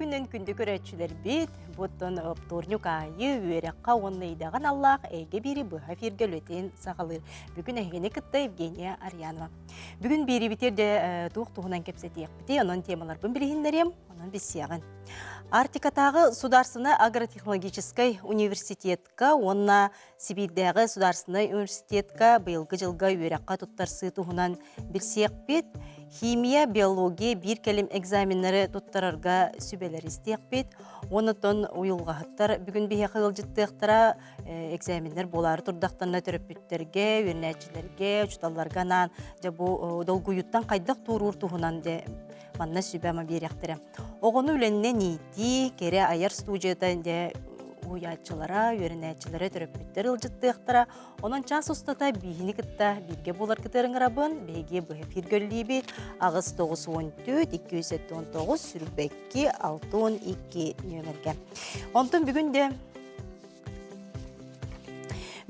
күннен күнді көрәтчілер бет, бұттын вторник айы үйерекқа онны идаған Аллах әйге бері бұға фиргел өтен сағалыр. Бүгін әйгені кітті Евгения Арьянова. Бүгін бері бітерде туық туғынан кепсетейік біте, оның темалар бұн білігіндерем, оның біз сияғын. Артикатағы Сударсыны агротехнологической университетка, онна Сибирдегі Сударсыны университетка бұйылғы жылға үйерекқа тұттарсы туғынан білсек бет, химия, биология, тұттарарға сүбелер істек бет, оны тон уйылғағыттар бүгін бейе қығыл жыттықтыра экзамендер болары тұрдақтарына түріппеттерге, өрнәтчілерге, ұчталарға нан, жабу долгуюттан қайдақ тұрур туғынан де манна сүбәмі беректірі. Оғыны үленне нейті, кере аяр студияда де уячылара, үйренәчілері түріппеттер ылжыттықтыра, onun час ұстата бейіні кітта бірге болар кітерін ғырабын, бейге бұхы фиргөлі ағыз 914-219 сүрбәкке 612 нөмірге. Онтын бүгінде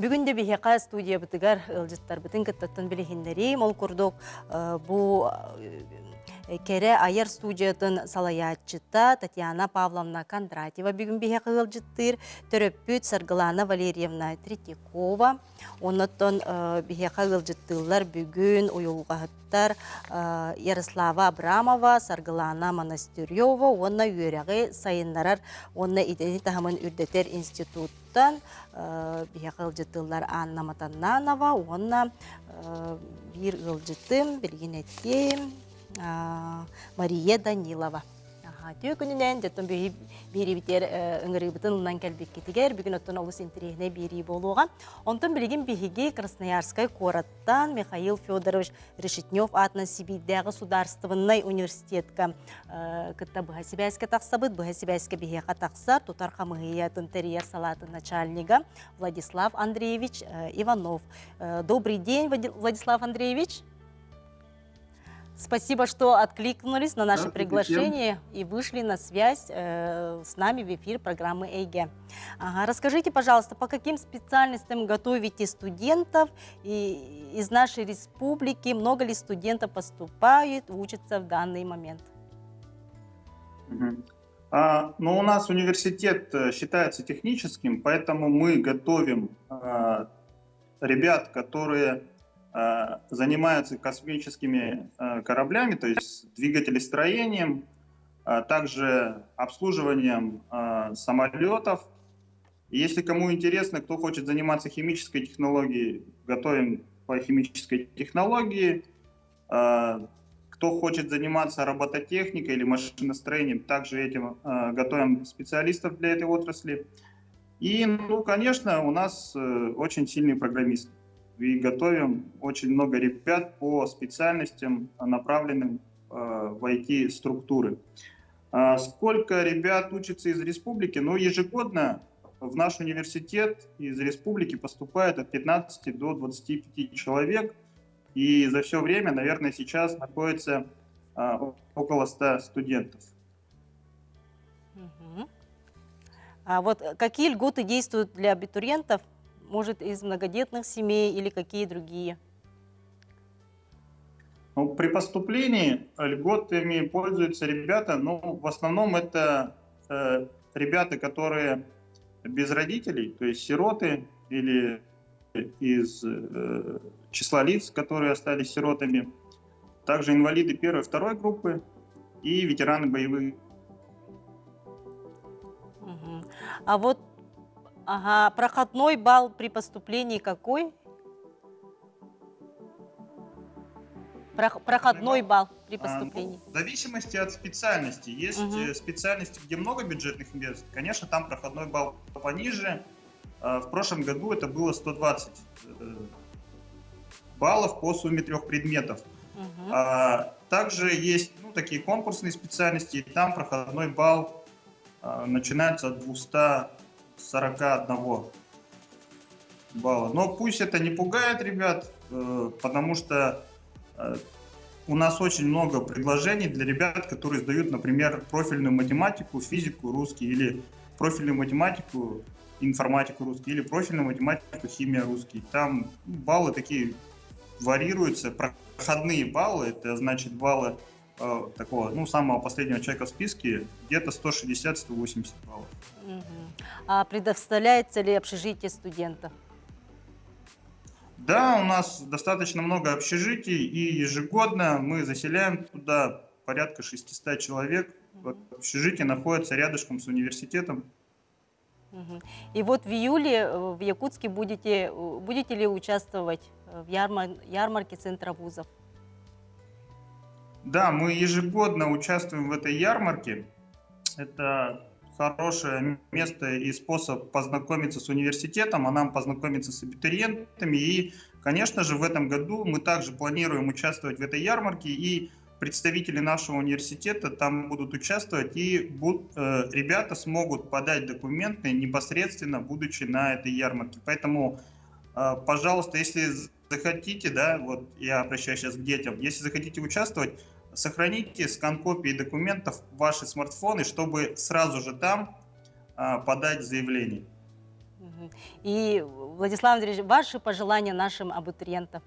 Бүгінде бихеқа студия бітігар ылжыттар бітін кіттаттын білігіндері, мол күрдік бұл кере айыр студиятын салаячыта Татьяна Павловна Кондратьева бүгін бихе қығылжыттыр, төрөппүт Саргылана Валерьевна Третьякова, оныттон бихе қығылжыттылар бүгін ойылғағыттар Ярослава Абрамова, Саргылана Монастырьева, онна үйерегі сайынларар, онна идени тахамын үрдетер институттан бихе қығылжыттылар Анна Матананова, онна bir ылжытым, білген еттем, Мария Данилова. Түйі күнінен жеттен бері бітер үңірі бұтын ұнан кәлбек кетігер, бүгін оттын олыс интерегіне бері болуға. Онтын білген бігеге Красноярскай кораттан Михаил Федорович Решетнев атынан Сибирдағы Сударствыннай университетка кітта бұға Сибайске тақсабыд, бұға Сибайске бігеға тақсар, тұтар қамығиятын терьер салатын начальнига Владислав Андреевич Иванов. Добрый день, Владислав Андреевич. Спасибо, что откликнулись на наше приглашение и вышли на связь э, с нами в эфир программы ЭйГе. Ага, расскажите, пожалуйста, по каким специальностям готовите студентов и, из нашей республики? Много ли студентов поступают, учатся в данный момент? А, ну, у нас университет э, считается техническим, поэтому мы готовим а, ребят, которые занимаются космическими э, кораблями, то есть двигателестроением, а также обслуживанием э, самолетов. Если кому интересно, кто хочет заниматься химической технологией, готовим по химической технологии. Кто хочет заниматься робототехникой или машиностроением, также этим готовим специалистов для этой отрасли. И, ну, конечно, у нас очень сильные программисты и готовим очень много ребят по специальностям, направленным э, в IT-структуры. А сколько ребят учатся из республики? Ну, ежегодно в наш университет из республики поступает от 15 до 25 человек. И за все время, наверное, сейчас находится а, около 100 студентов. А вот какие льготы действуют для абитуриентов может, из многодетных семей или какие другие? Ну, при поступлении льготами пользуются ребята, но в основном это э, ребята, которые без родителей, то есть сироты или из э, числа лиц, которые остались сиротами, также инвалиды первой и второй группы и ветераны боевых. Угу. А вот Ага, проходной балл при поступлении какой? Проходной балл при поступлении? А, ну, в зависимости от специальности. Есть угу. специальности, где много бюджетных мест, конечно, там проходной балл пониже. А, в прошлом году это было 120 э, баллов по сумме трех предметов. Угу. Также есть ну, такие конкурсные специальности, и там проходной балл начинается от 200 41 балла. Но пусть это не пугает ребят, э, потому что э, у нас очень много предложений для ребят, которые сдают, например, профильную математику, физику, русский, или профильную математику, информатику русский, или профильную математику, химия русский. Там баллы такие варьируются, проходные баллы, это значит баллы э, такого, ну, самого последнего человека в списке, где-то 160-180 баллов. А предоставляется ли общежитие студентов? Да, у нас достаточно много общежитий, и ежегодно мы заселяем туда порядка 600 человек. Вот общежитие находится рядышком с университетом. И вот в июле э, в Якутске будете, э, будете ли участвовать в ярмар- ярмарке Центра вузов? Да, мы ежегодно участвуем в этой ярмарке. Это хорошее место и способ познакомиться с университетом, а нам познакомиться с абитуриентами. И, конечно же, в этом году мы также планируем участвовать в этой ярмарке, и представители нашего университета там будут участвовать, и буд- э, ребята смогут подать документы непосредственно, будучи на этой ярмарке. Поэтому, э, пожалуйста, если захотите, да, вот я обращаюсь сейчас к детям, если захотите участвовать, сохраните скан копии документов в ваши смартфоны, чтобы сразу же там а, подать заявление. И, Владислав Андреевич, ваши пожелания нашим абитуриентам,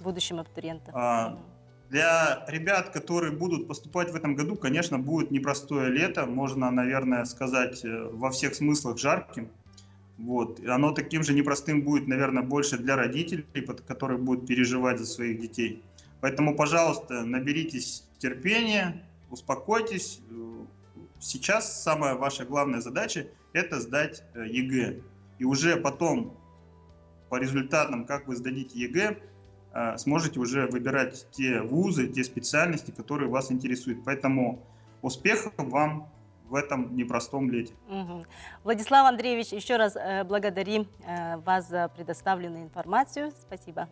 будущим абитуриентам? А. Для ребят, которые будут поступать в этом году, конечно, будет непростое лето, можно, наверное, сказать э, во всех смыслах жарким. Вот. И оно таким же непростым будет, наверное, больше для родителей, которые будут переживать за своих детей. Поэтому, пожалуйста, наберитесь терпения, успокойтесь. Сейчас самая ваша главная задача – это сдать э, ЕГЭ. И уже потом, по результатам, как вы сдадите ЕГЭ, э, сможете уже выбирать те вузы, те специальности, которые вас интересуют. Поэтому успехов вам в этом непростом лете. Мгм. Владислав Андреевич, еще раз э, благодарим вас за предоставленную информацию. Спасибо.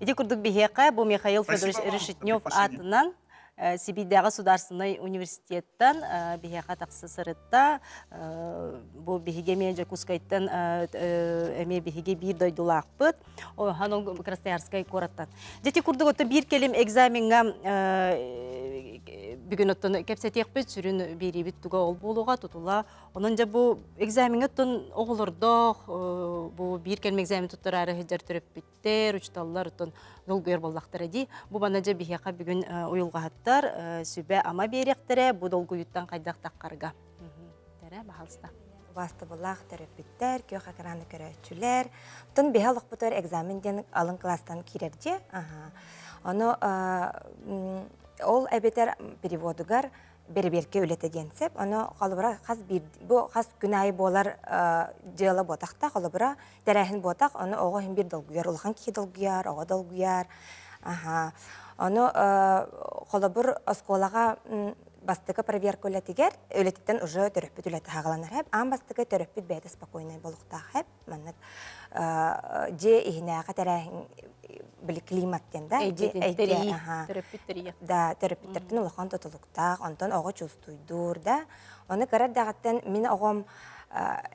Иди курдук бихеқа, бұл Михаил Федорович Решетнев атынан э, Сибирьдағы государственный университеттен э, бихеқа тақсы сырытта э, бұл бихеге мен жакускайттан эме бихеге бир дойдулақпыт ханон красноярскай кораттан дети курдук отто бир келим экзаменга бүгүн оттон кепсетиекпит сүрүн берибит туга ол болуга тутула онон жа бу экзаменге оттон оголордох э, бу бир келим экзамен туттарары хеджер төрөппиттер учталлар оттон долгуер боллактар эди бу бана жа бихека бүгүн э, уюлгахаттар э, сүбө ама беректере бу долгуюттан кайдак таккарга тере бахалста Басты булах терапевттер, күйөк экраны көрөчүлөр. Тон беха лохпутор экзамен ден алын класстан кирерде. Ага. Оно а, м, ол эбетер переводугар берберке үлете денсеп, оно қалыбыра қаз бир бу қаз күнайы болар жыла ботақта қалыбыра дәрәхин ботақ, оны оғы хин бир долгуяр, улхан ки долгуяр, оғы долгуяр. Ага. Оно қолыбыр осколаға бастыгы проверка үлетигер, үлетиттен уже төрөппүт үлети хагаланар хэп, ам бастыгы төрөппүт бәйді спокойный болуқта хэп, маннык же ихинээға тәрәхин били климаттен да, Да, терапевтердин улахан тотулуктаах, онтон ого чувствуйдур, да. Оны көрөр дагаттан мен огом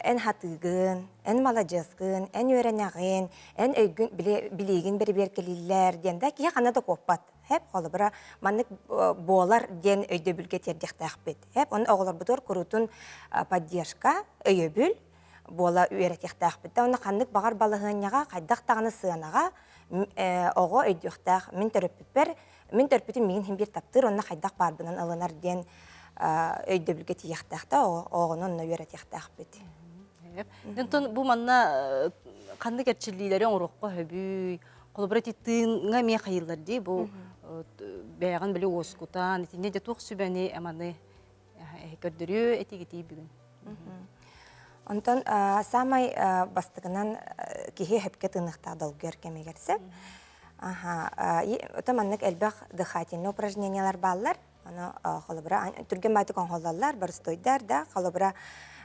эн хатыгын, эн малажескын, эн үйренягын, эн өйгүн билигин бери беркелиллер ден да, кия хана да коппат. Хеп холобра маннык болар ден өйдө бүлге тердехтахпет. Хеп он оголор бутор курутун поддержка өйөбүл бола үйрәтехтахпет. Оны ханнык багар балыгынняга кайдак таганы сыанага ого өйдөхтах мен төрөппүппер, мен төрөппүтүн мигин хим бир таптыр, онна кайдак барбынан алынар ден өйдө бүлге тияхтахта огонун үйрәтехтахпет. Дентон бу манна канды керчилилери оңрокко хөбүй, колобрати тыынга ме бәяган биле оскутан, де тух сүбәни аманы көрдөрү этигити бүгүн. Онтон самай бастыгынан а, кихи хөпке тыныхта долгер кемегерсе. Ага, это маннык элбах дыхательный упражнениялар баллар. Аны холобра түрген байтык оңголлар, бар стойдар да, холобра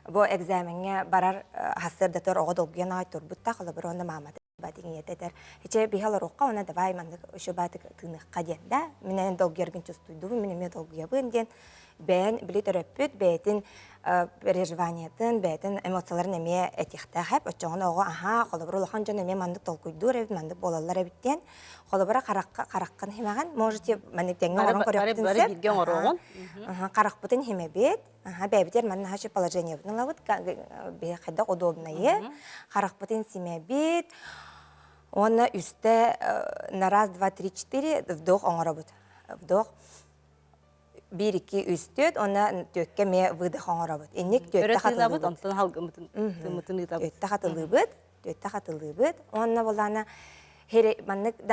бу экзаменге барар хасыр да тор ого долген ай турбутта холобра онда мамат ететер. Хиче бихалар оққа, она давай мандык ошо батык тыныхка ден да. Менен долгерген чувствуйду, менен мен долгуябын ден. Бән били төрөппүт, бәйтин переживаниятын, бәйтин эмоцияларын эме этихта хэп, очоңон ого, аха, холобра улахан жон эме мандык толкуйдур, эбит мандык болалар эбиттен. Холобра каракка караккан химаган, можете билген орогон. Ага, каракпытын химебет. Ага, бәбитер манна хачы положение бутын лавыт, бе хайда удобное. Каракпытын симебет. Онна үсте э, на раз, два, три, четыре вдох оңоробут. Вдох. Бир, iki,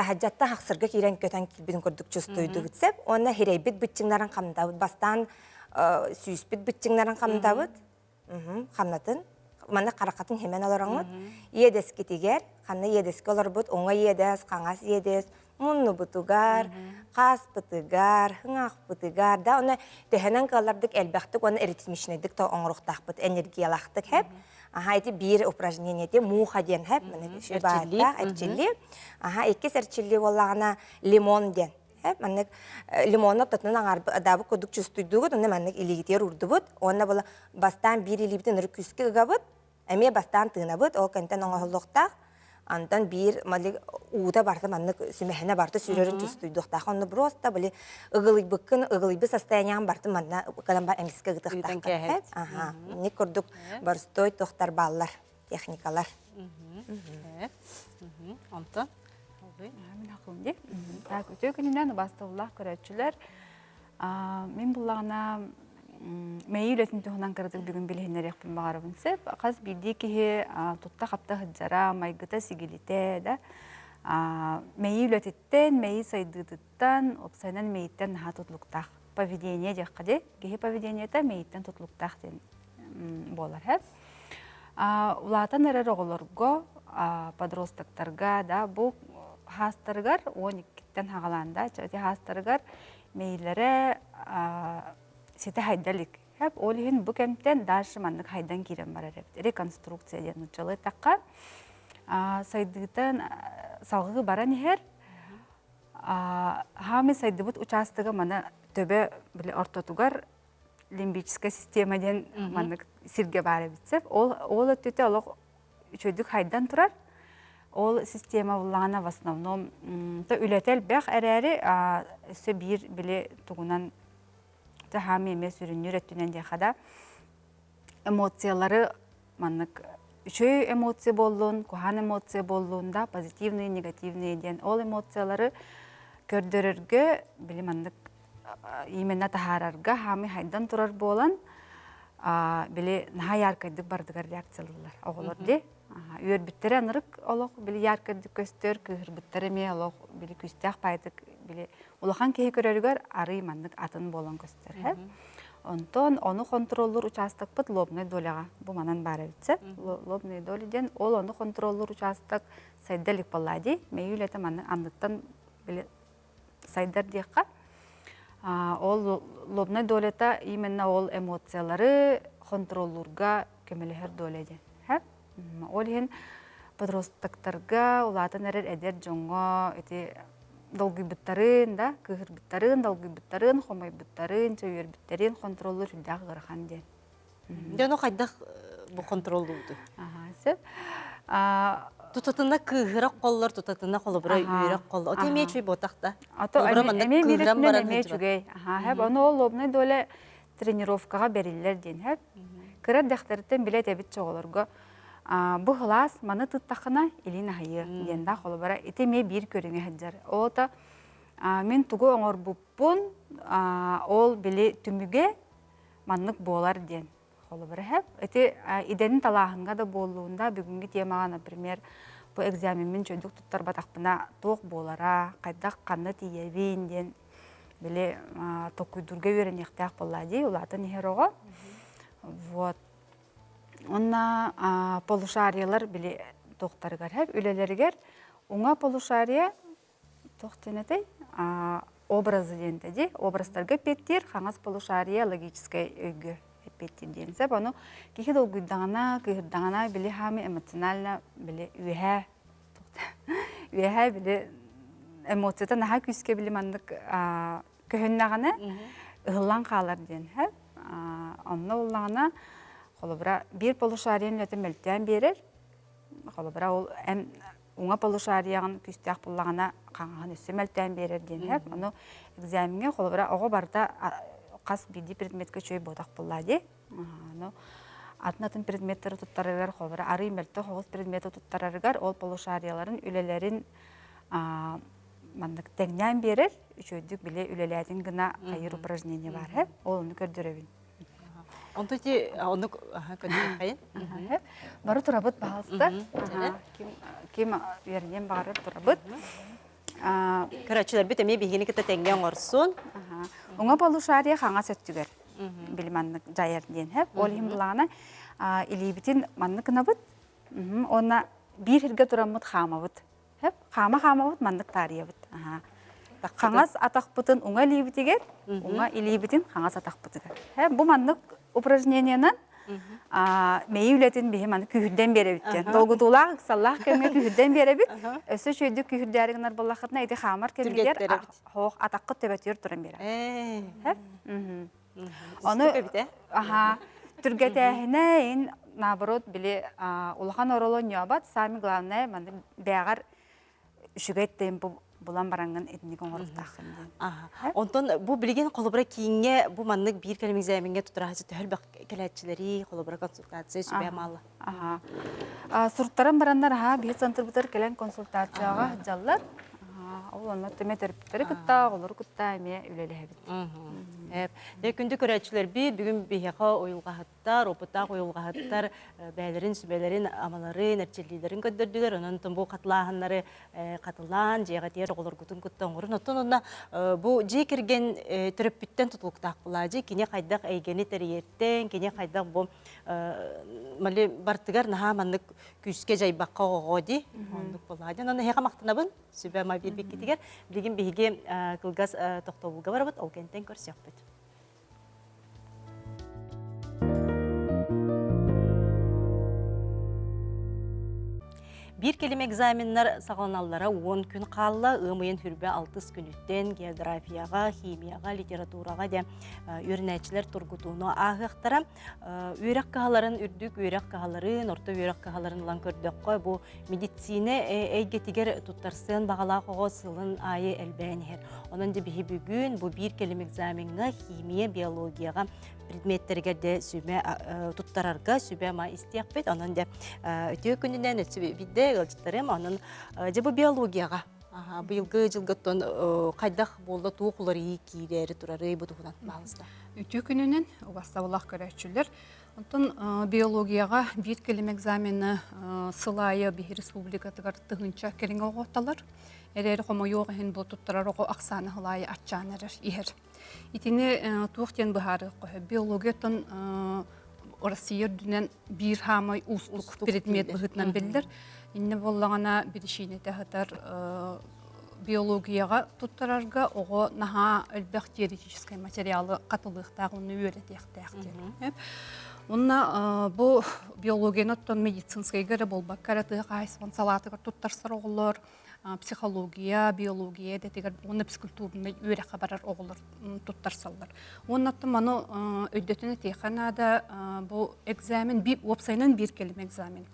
хаджатта хаксырга кирен көтөн килбин көрдүк чустойду битсеп, онна хере бит битчиңнарын камдабыт, бастан э, сүйүспит битчиңнарын камдабыт. Мгм, Хамнатын. Мана каракатын хемен олораңмыт. Иедес китигер, ханна иедеске олорбут, оңа иедес, каңас иедес, мунну бутугар, кас бутугар, хыңах бутугар, да оны төһенен калардык элбәхтик, оны эритмишнедик то оңруктахпыт, энергиялахтык хеп. Аха, эти бир упражнение те муха ден шу Эрчилли, баата, эрчилли. Аха, икки эрчилли боллагана лимон ден. Хеп, маннык лимонно тотнун аңар дабы кодук чустуйдугут, оны маннык илигитер урдубут, онна бола бастан бастан ол антан бир мали уута барта маннык сүмехне барта сүрөрүн чустуйдуктак, онны просто били ыгылыйбыккын, ыгылыйбы состояниям барта манна калан бар эмиске Үйден гытыктак. кэһэт. Ага, не көрдүк барстой тохтар баллар, техникалар. Алгый. Мен хакым ди. Так өтө күнүнөн бастыллах көрөчүлөр. А мен буллагана мэй үлетин туһунан кырдык бүгүн билһиннер яхпын багарыбын сеп. Каз билди ки тутта хапта хыджара майгыта сигилите да. А мэй үлетиттен мэй сайдыдыттан опсайнан мэйттен наха тутлуктах. Поведение жакка де. Кихи поведениета мэйттен тутлуктах ден м, болар хеп. А, улаатан эрер оголорго а, подростактарга да бу хастаргар 12-тен хагаланда чати хастаргар мейлере а, сите хайдалик хеп ол хин бу кемтен дальше маннык хайдан кирен барар реконструкция ден учалы такка а, сайдыгытан а, салгы баран ихер а, хами сайдыбыт участыгы мана төбе биле ортотугар лимбическая система ден маннык сирге бары битсеп ол ол олох чөйдүк хайдан турар ол система буллана в основном то үлетел бэх эрери өсө бир биле тугунан то хами эмес үрүнүр өттүнен дехада эмоциялары маннык үчөө эмоция боллун кухан эмоция боллун да позитивный негативный ден ол эмоциялары көрдөрөргө били маннык именно тахарарга хами хайдан турар болан били наха яркайдык бардыгар реакциялылар оголор ди. Үөрбүттер анырык олох били яркайдык көстөр кыһырбыттар эме олох били күстэх пайдык били улахан кеһи көрөрүгөр арый маннык атын болан көстөр онтон ону контроллур участокпыт лобный доляга. Бу манан битсе лобный долиден ол ону контроллур участок сайдалик баллади мейүлете манны анныттан били сайдар диякка А, ол лобной долета именно ол эмоциялары контроллурга көмөлөһөр доледе. Ол хин подростактарга улатын эрер эдер жоңго эти долгыйбыттарын да, кыһырбыттарын, долгыйбыттарын, хомойбыттарын, чөйөрбүттерин контроллур хүлдәк гырхан де. Дено хайдах бу контролдуду. Ага, сеп. А, Тутатына кыһырак коллар, тутатына колобра Ага, үйрәк коллар. Оте ага. мечүй ботакта. Олбура эме эме хыджыбат. чүгей. Аха, хеп оно ол лобной доле тренировкага бериллер ден хеп. Кырар дахтарыттен билет эбит чоголорго. Хлас маны тыттахына илина хайы ден да холбара ите ме бир көрүңө хаджар. Ота мен тугу оңор буппун а ол били түмүгө маннык болар ден. Холбара хеп. Эти иденин талахынга да болуунда бүгүнкү темага, например, бу экзаменмен чөйдүк туттар батакпына тоқ болара, кайдак канны тиебин ден биле токуйдурга веренехтак боллади, улатын херого. Вот. Онна полушариялар биле тоқтаргар хеп, үлелергер уңа полушария тоқтенетэй образы денте ди, образдарга петтер, хаңас полушария логическая өйгө петтер денсе, бону кихи долгуйдағана, кыһырдағана биле хами эмоционально биле үһә үһә биле эмоцията наха күске биле мандык көһөннағана ыһыллан қалар ден. Онна уллағана холобра бир полушариен өтө мөлтән берер. Холобра ол эм уңа полушариян күстәк буллагана каңган берер экзаменге холобра ого барда кас биди предметке чөй бодак буллади. Аны атын атын предметтері туттарыгар холбара ары туттарыгар. Ол полушарияларын үлелерин мандык теңнен берер. Үчөйдүк биле үлелерин гына кайыр упражнение бар ол уну Онто ти оны. Ага. Бары турабыт бағалыста. Ага. Ким, ким вернен бары турабыт. А, Кырачылар бит эми бигини кете теңген орсун. ага. Оңа полушария хаңа сөттүгер. Били маннык жайыр ден хэп. Ол хим булағана илибитин маннык набыт. Мгм. Она бир хирге турамыт хамабыт. Хэп. Хама хамабыт маннык тариябыт. Ага. Хаңас атақпытын оңа либитигер, оңа илибитин хаңас атақпытыгер. Хэп. Бу маннык упражнениянан мейі үлетін бейі маны күйірден бере біттен. Долгутулақ, саллақ кәмге күйірден бере біт. Өсі шөйді күйірдәрігінар болақытына әйді Түргеттері бит. хоқ атаққы төбәтер тұрын бере. Э. Оны э? аха түргәтәһенә ин наоборот биле улахан ороло нябат сами главное маны бәгәр шүгәт темпо булан баранган этникон орыктахын. Ага. Онтон бу билген колобра кийинге бу маннык бир келем экзаменге тутурасы төхөл бак келәтчилери колобра консультация сүбә малы. Аха. Сурттаран бараннар ха бир центр бутар келен консультацияга жаллар. Ол аны теме терапевттері кытта, олар кытта эме үлеле Эп, де күндү көрәчләр би бүгүн бихеха оюлгахаттар, опыта оюлгахаттар, бәйләрин, сүбәләрин, амаларын, нәрчелиләрин көддөрдүләр, онан тон бу катлаһаннары катылан, жега тер олар гутун куттан урын оттон онна бу же кирген төрөппүттен тутулуктак була, же кине кайдак әйгени териеттен, кине кайдак бу мали бартыгар наха маннык күскә жайбакка огоди, ондук була. Жан аны хега мактанабын, сүбә ма бир биккитигер, билген биһиге кылгас тохтобулга барабыт, ол кенттен көрсөкпүт. Бир келим экзаменнар сағланаллара 10 күн қалла, ымыйын хүрбе 6 күнүттен географияға, химияға, литератураға де өрнәчілер тургутуну ағықтара. Үйрек кағаларын үрдік, үйрек кағаларын, орта үйрек кағаларын лан көрдік қой, бұл медицина әйгетігер туттарсын бағала қоғы сылын айы әлбәнігер. Onun da bihi bugün bu bir kelime egzamenga химия, биологияға предметтерге де сүбе туттарарга сүбе ма истияқпет. Onun da өтө күнінен өтсі onun же bu биологияға. Ага, быйылгы жылгыттон кайдах болду туукулары кийдери турары бу тугунан багызда. Үтүү күнүнен бастабылақ көрәтчүлер. Онтон э, биологияға бир келем экзамені э, сылайы бихи республикатыгар тыгынча кереңе оғотталар. Эрери хомо йоғы хен бұл туттарар оғы ақсаны хылайы атчанарыр ихер. Итини туқтен бұхары қойы. Биологиятын Россия дүнен бир хамай устук предмет бұғытнан білдір. Инне боллағана бірішіне тәхітар биологияға туттарарга ого наха элбэх теоретический материалы катылыктагы уну үйрөтехтехти. Онна бу биологияны оттон медицинский гөрө болбак караты кайсын салатыгар туттарсар оголор, психология, биология детигер уну психкультурны үйрө хабарар оголор туттарсаллар. Онна оттон маны өйдөтүнө теханада бу экзамен би опсайнан бир келим экзамен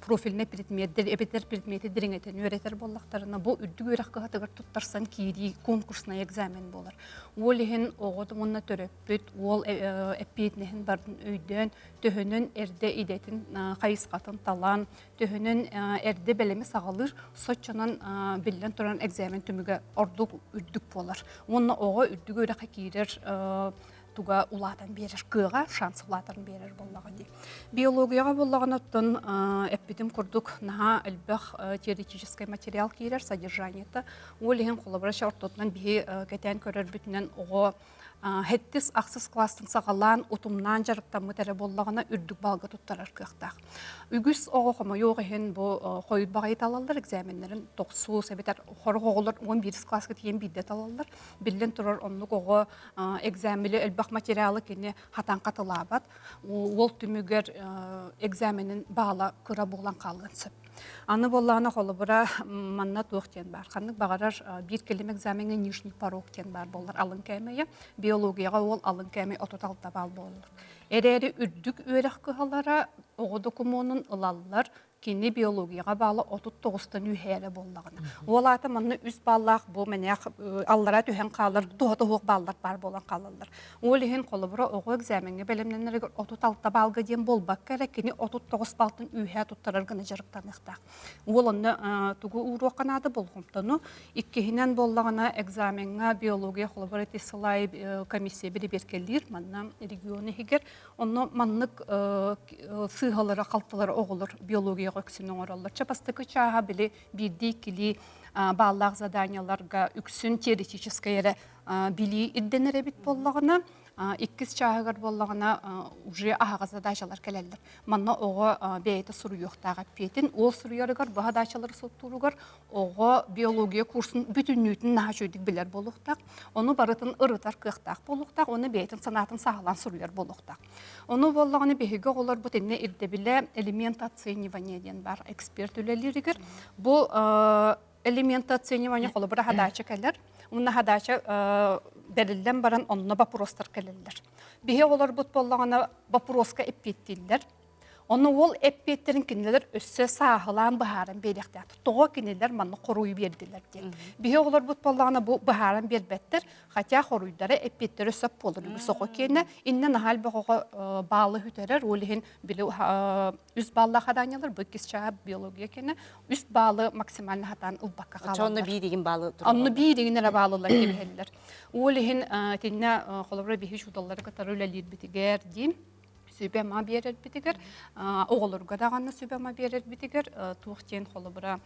профильне предметтер, эбетер предмети дириңетен үйретер боллақтарына бұл үрдік үйрек қағатығыр тұттарсан кейді конкурсна экзамен болар. Ол ехін оғыды мұнна төрөппіт, ол әппетінен бардың өйден, төхінін әрде идетін қайысқатын талан, төхінін әрде бәлемі сағалыр, сотчанан білден тұран экзамен түміге ордық үрдік болар. Онна оғы үрдік үйрек кейдер туга улатан берер кыга шанс улатан берер боллага ди. Биологияга боллаган оттон эппитим курдук наха элбэх теоретический материал кирер содержаниета ол колобра шартотнан бии кетен көрөр бүтүнен ого хеттис аксыз класстын сагалаан утумнан жарыктан мытере боллагана үрдүк балга туттарар кыактак үгүс ого хомо йог ehen бу койут багай талалдар экзаменнерин токсуу себетер хорголор 11 класска тиен бидде талалдар биллен турар оннук ого экзамили элбах материалы кене хатан катылабат ол түмүгер экзаменин баала кыра булан калган сөп. Аны қолы бұра манна туқтен бар. Қанық бағарар бір келім экзаменге нижний порогтен бар болар алын кәмейі. Биологияға ол алын кәмей ототалта бал болыр. Әрәрі үрдік өрек кығалара оғы докумонын ылалылар кини биологияға балы отут тоғыстан үйхәрі боллағына. Ол аты манны үз баллақ бұл мәнәқ аллара түхен қалыр, баллар бар болан қалалар. Ол ехен қолы бұры экзаменге бәлемненерге отут алтта балға ден болбақ кәрі, кини отут тоғыз балтын үйхә иқтақ. Ол экзаменға биология комиссия регионы биология өксүнүн ороллор. Чапастыкы чаға білі бирди кили баллах заданияларга үксүн теоретическая эре били идденере бит боллагына иккис чаагар боллагына уже ахага задачалар келелдер. Манна ого бейте суруюктага петин, ол суруярыгар баха дачалар соттуругар ого биология курсын бүтүннүтүн наха чөйдик билер болуктак. Оны барытын ырытар кыктак болуктак, оны бейтин санатын сагалан суруяр болуктак. Оны боллаганы беһиге олар бу тенне ирде биле элемент оценивания ден бар эксперт үлелеригер. Бу элемент оценивания қолы бір хадача келер. Уна хадача берилден баран онна вопростар келелер. Бихе олар бут боллагана вопроска эппеттилер. Оны ол эппеттерин кинелер өссө саахылан бахарын беректер. Тоғы кинелер манны коруй бердилер ден. Бихе олар бу бахарын бербеттер, хотя хоруйдары эппеттер өссөп болыр. Соқы кені инне нахал бахога балы хүтерер, олихин биле үз балла хаданялар, бұл кис чаға биология кені, үз балы хатан қалалар. балылар кебелер. Үлелир битигер дим. Сүбе ма берер битигер, оғылырға дағанны сүбе ма берер битигер, туқтен холобра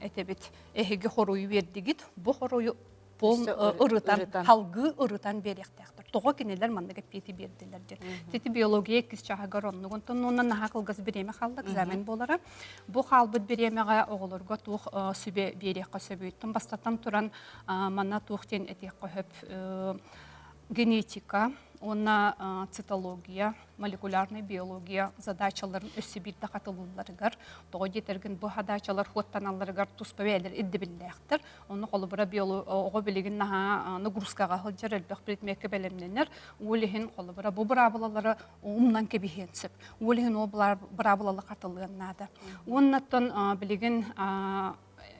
этебит эхеге хоруй бердигит, бу хоруй пол Үсі ыры- ырытан, ырытан. халгы ырытан беректектір. Тоға кенелер мандага пети бердилер ден. Тети биология кис онтон онна наха кылгас береме қалды, экзамен болара. Бу халбыт беремеға оғылырға тух сүбе берекқа сөбөйттін. Бастатан туран а, мана тухтен этекқа хөп генетика, ona цитология, молекулярный биология задачаларын өссі бирді қатылыларыгар, тоғы детерген бұ задачалар хуаттаналарыгар туспа бәлер идді білдәқтір. Оны қолы бұра оғы білеген наға нагрузкаға хылжар әлбәқ предметке бәлемненер, олихин қолы бұра бұ бұрабылалары умнан кебихенсіп, олихин о бұрабылалы қатылығыннады. Оннаттан білеген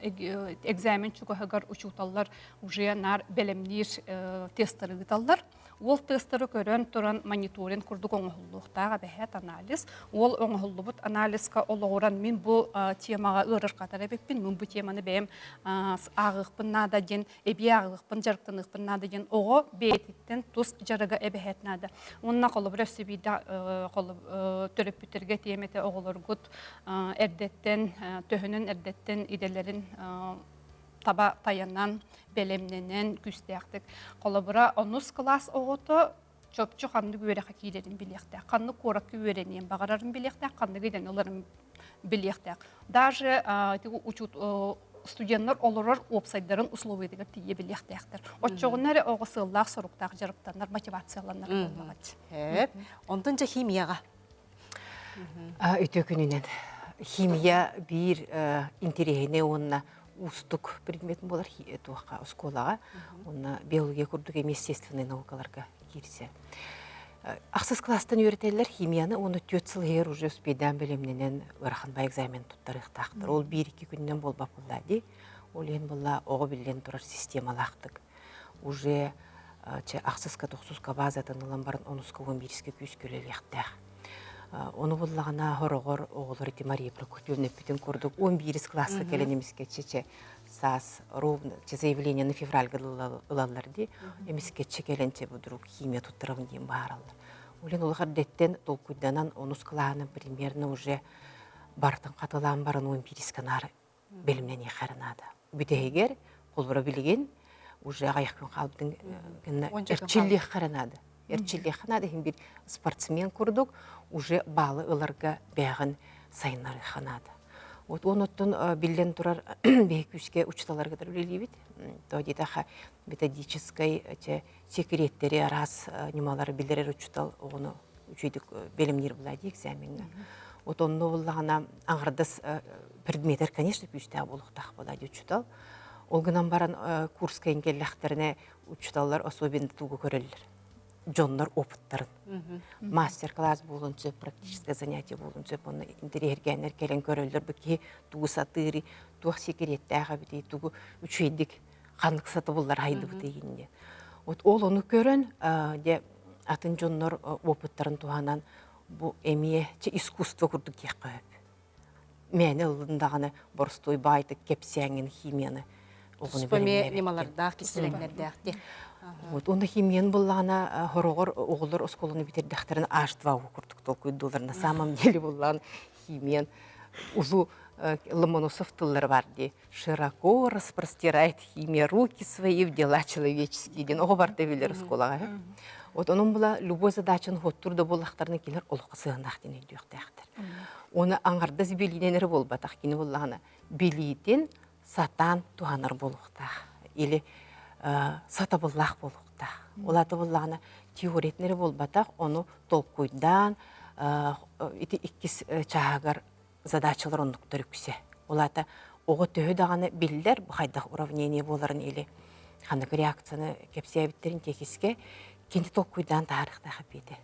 экзамен чугахагар учуталлар уже нар белемнир тесттары гыталлар. Ол тесттары көрөн туран мониторинг курдук оңохуллуктага бәһәт анализ. Ол оңохуллубут анализка олооран мин бу темага ырыр катар эбекпин, мин бу теманы бәем агыкпын нада ден, эби агыкпын жарыктыныгпын нада ден ого бетиттен тус жарыга эбәһәт нада. Онна колы бир сөбида колы төрөп битерге темете оголоргут эрдеттен төһөнөн эрдеттен иделерин таба таянан белемненен күстәктик колобура онус класс огото чөпчү канды күөрәхә кийлерин билектә канны корак күөренен багарарын билектә канны гиден оларын билектә даже тиги учут студенттер олорор опсайдарын условия дигер тие билектәктер отчогуннар огысыллах соруктак жарыктаннар мотивацияланнар болмагат Хеп. Онтон жа химияға. Өтө күнінен. Химия бир интерегіне онна. Устук предметин болар туаққа школаға, онна биология курдук эми естественный наукаларга кирсе. Ақсыз класстан үйретелер химияны оны төт сыл ер уже спейдан білімненен ыраханба экзамен туттарық тақтыр. Ол бір екі күннен бол бапылда ди. Ол ен болла оғы білен тұрар системалақтық. Уже э, че ақсызка тоқсузка базатын ылан барын онуска он бириске күйіс көлелектәқ. Оны боллағана хорогор оғылыр ити Мария Прокопьевна бүтін көрдік. 11 классы келенемеске чече. Сас ровно че заявление на февраль ылалар ди. Эмеске чекеленче будрук химия туттырым дейм бааралар. Олен олғар деттен толкуйданан онус клааны примерно уже бартын қатылан барын 11 канар белімнен ехарынады. Бүтегер қолбыра білген уже аяқпен қалыптың Он жерден ханады хим бир спортсмен курдук уже балы ыларга бәғін сайынары ханады. Вот оноттон билен турар бейкүске учталар кадar үлелибит. То дидаха методической те секреттери раз немалары билдерер учтал оны үчүйдүк белемнер булади экзаменге. Вот онно буллагана аңырдыс предметтер, конечно, күстә булуктак булади учтал. Ол гынан баран курска ингелләхтерне учталлар особенно тугу көреллер. Жоннор опыттарын. Мастер-класс болунчу, практическое занятие болунчу, оны интерьергенер келен көрөлдөр бики тугу сатыри, тух секреттага бити, тугу үчүйдик ханнык саты буллар хайды битигинде. Вот ол оны көрөн, а, де атын жоннор опыттарын туганан бу эмие че искусство курдук кеккөп. Мени ылындаганы борстой байтык кепсеңин химияны. Споме немалардах, киселеңнердах. Вот онда химиен буллана хорогор оголор осколуну битердахтарын аштва курдук толкуйдулар. На самом деле буллан химиен узу э, Ломоносов тыллар бар ди. Широко распростирает химия руки свои в дела человеческие. Ден ого бар э. Вот onun була любой задачын хоттурда буллахтарны келер олыққа сығынақ ден өйдіқтәқтір. Оны аңғарда билиненер болбатақ кені буллағына билитен сатан туғаныр болуқтақ. Или э, сата буллақ болуқтақ. Олаты буллағына теоретнері болбатақ, оны толкуйдан э, ити иккис э, чағагар задачалар үксе. Олата оғы төхі дағаны биллер бұқайдақ уравнение боларын или ханық реакцияны кепсиябиттерин текиске кенде толкуйдан тарихтағы беді.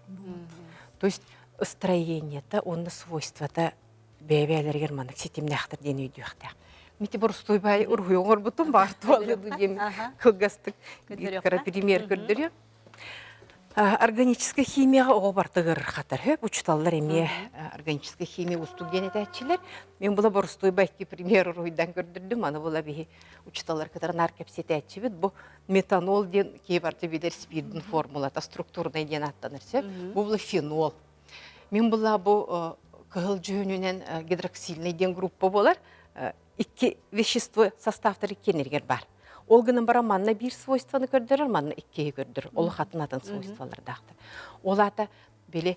То есть строение-то, онны свойства-то бәбәлергер манық сетемнәқтір ден өйдіқтақ. Мите борстой бай ургуйоңор бутун бартып алды дем кылгастык пример көрдүр Органическая химияға оғы бартығыр қатар. Хөп, учталлар эме органическая химия устуген этәчилер. Мен була борстой байки пример уруйдан көрдүрдүм. Аны була бихи учталлар катар наркепс этәчибит. Бу метанол ден кейбарты бидер спирдин формулата структурный ден аттаныр. Сөп. Бу була фенол. Мен була бу кыгыл жөнүнен э, гидроксильный ден группа болар. Икки вещество составтары кенергер бар. Ол гынан бара манна бир свойстваны көрдөрөр, манна иккеге көрдөр. Ол хатын атын свойствалар дактыр. Ол ата беле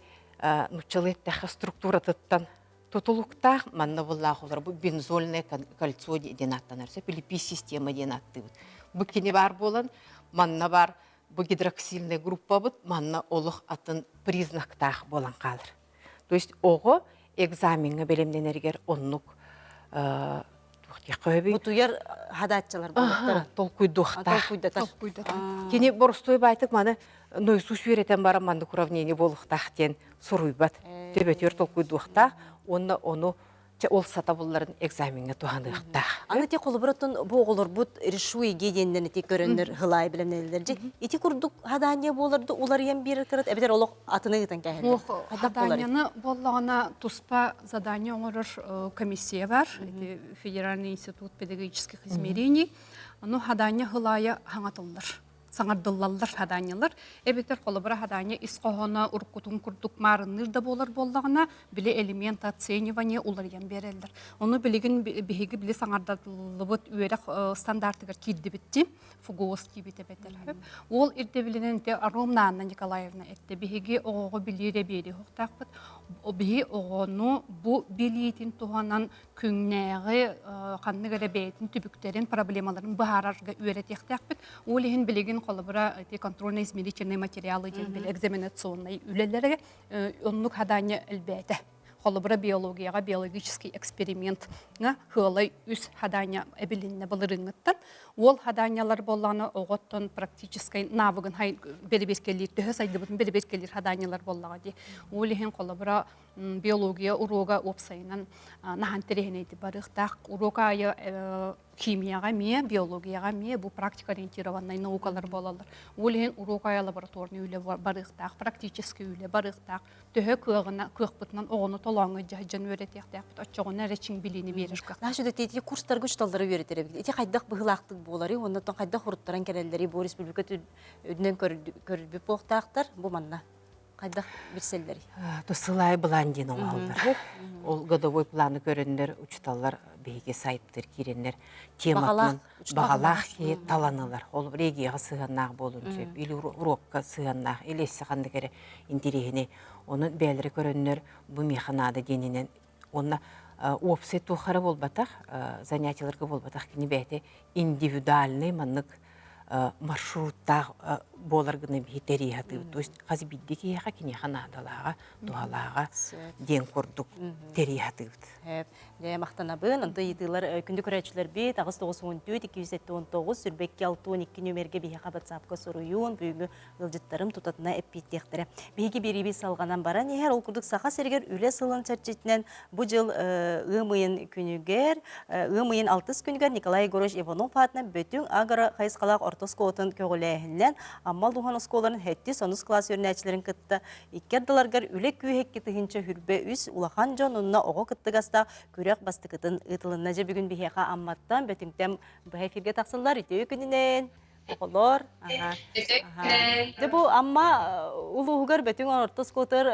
нучалеттаха структура тыттан тутулуктах манна буллах олар бу бензольное кон- кольцо ден аттанар. Сөп или пи система ден атты. Бу кене бар болан, манна бар бу гидроксильный группа бут, манна олух атын признактах болан калыр. То есть ого экзаменге белемденергер оннук тухтя Бутуяр хадатчалар. Кені маны нойсу бара суруйбат. Төбетер толкуйдухта, оны оны ол сата булларын экзаменге туғандықта. Аны те колубуратын бу оголор бут решуй геденден те көрөннөр хылай билемнелерди. Ити курдук хадания болорду улар ем бир кырат атыны гытан кәһелер. Ох, заданияны боллагана туспа задание оңорор э, комиссия бар, Федеральный институт педагогических измерений. Ну, хадания хылая хаңатыллар. Саңардыллаллар хадаанялар. Эбетер қолыбыра хадания исқоғына уркутун курдук марынныр да болар боллағына біле элемент оценивание уларьян берелдер. Оны білеген биһиги біле саңардылыбыт үйерек стандартыгар кирді бітті, фугоски бите бетер. Ол ирде биленен те Ромна Анна Николаевна этте биһиги оғоғы билире бери хоқтақпыт. О биһи оғону бу билиетин туғанан күңнәғі қанны гәрәбәйтін түбіктерін проблемаларын бахарарға үйретектәкпіт. Ол ехін білеген қолыбыра эти контрольно-измерительные материалы ден бил экзаменационный үлелерге оннук хадanya әлбәті. Холобра биологияға биологический эксперимент хылай үс хадanya эбилинне былырыңыттан. Ол хаданялар болланы оғыттын практическай навыгын хай беребескелер, төһө сайдыбытын беребескелер хаданялар боллаға ди. Ол ехен холобра биология урога опсайынан нахан терехенейді барықтақ. Урога айы химияға мие, биологияға мие, бұл практика ориентированный наукалар болалар. Ол ехен урога айы лабораторный үйле барықтақ, практически үйле барықтақ. Көгіна, көкпытынан оғыны толаңы жан өретектақ, отчоғына речің біліні Нашы да тети курстар güç талдары бит. Эти кайдак быгылактык болары, онда тон кайдак хуруттаран келелери бу республика өдүнөн көрүлбүп боктактар бу манна. Кайдак бирселдери. Тусылай бландин оңалдар. Ол годовой планы көріндер, учталар бейге сайыптыр, киреннер, тематынан Бағалақ, таланалар. Ол регияға сығаннақ болын сөп, или урокка сығаннақ, или сығанды кәрі интерегіне. Оның бәлірі көріндер бұл механады денінен. Опсы тухары болбатақ, занятияларға болбатақ кені бәйті индивидуальный маннық э, маршрутта э, болар гына бихитери хаты. То есть хазы бидди кияха кини ханадалага, тухалага ден курдук тери хаты. Әп, дә мақтанабын, анда еділер күнді көрәтшілер бет, ағыз 914, 219, сүрбекке 612 нөмерге бейе қабатсапқа сұруюын, бүгінгі ғылжыттарым тұтатына әппеттектірі. Бейге беребе салғанан бара, нехер ол күрдік сақа сергер үлі сылын чәрчетінен бұл жыл ұмайын күнігер, ұмайын алтыс күнігер Николай Егорович Иванов атына бөтің агара қайысқалақ ортос көгіләйінен, аммал духан осколарын хәтті соныс класс өрнәчілерін кытты. Иккердаларгар үлі күйек кетігінші хүрбе үс улахан жон онына оғы кыттыгаста күрек бастыкытын ытылынна же бүгін бихеха амматтан бөтіңтем бұхай фирге тақсылар үтеу күнінен. Оғылор. Ага. Бұл амма улуғығар бөтің ортос котыр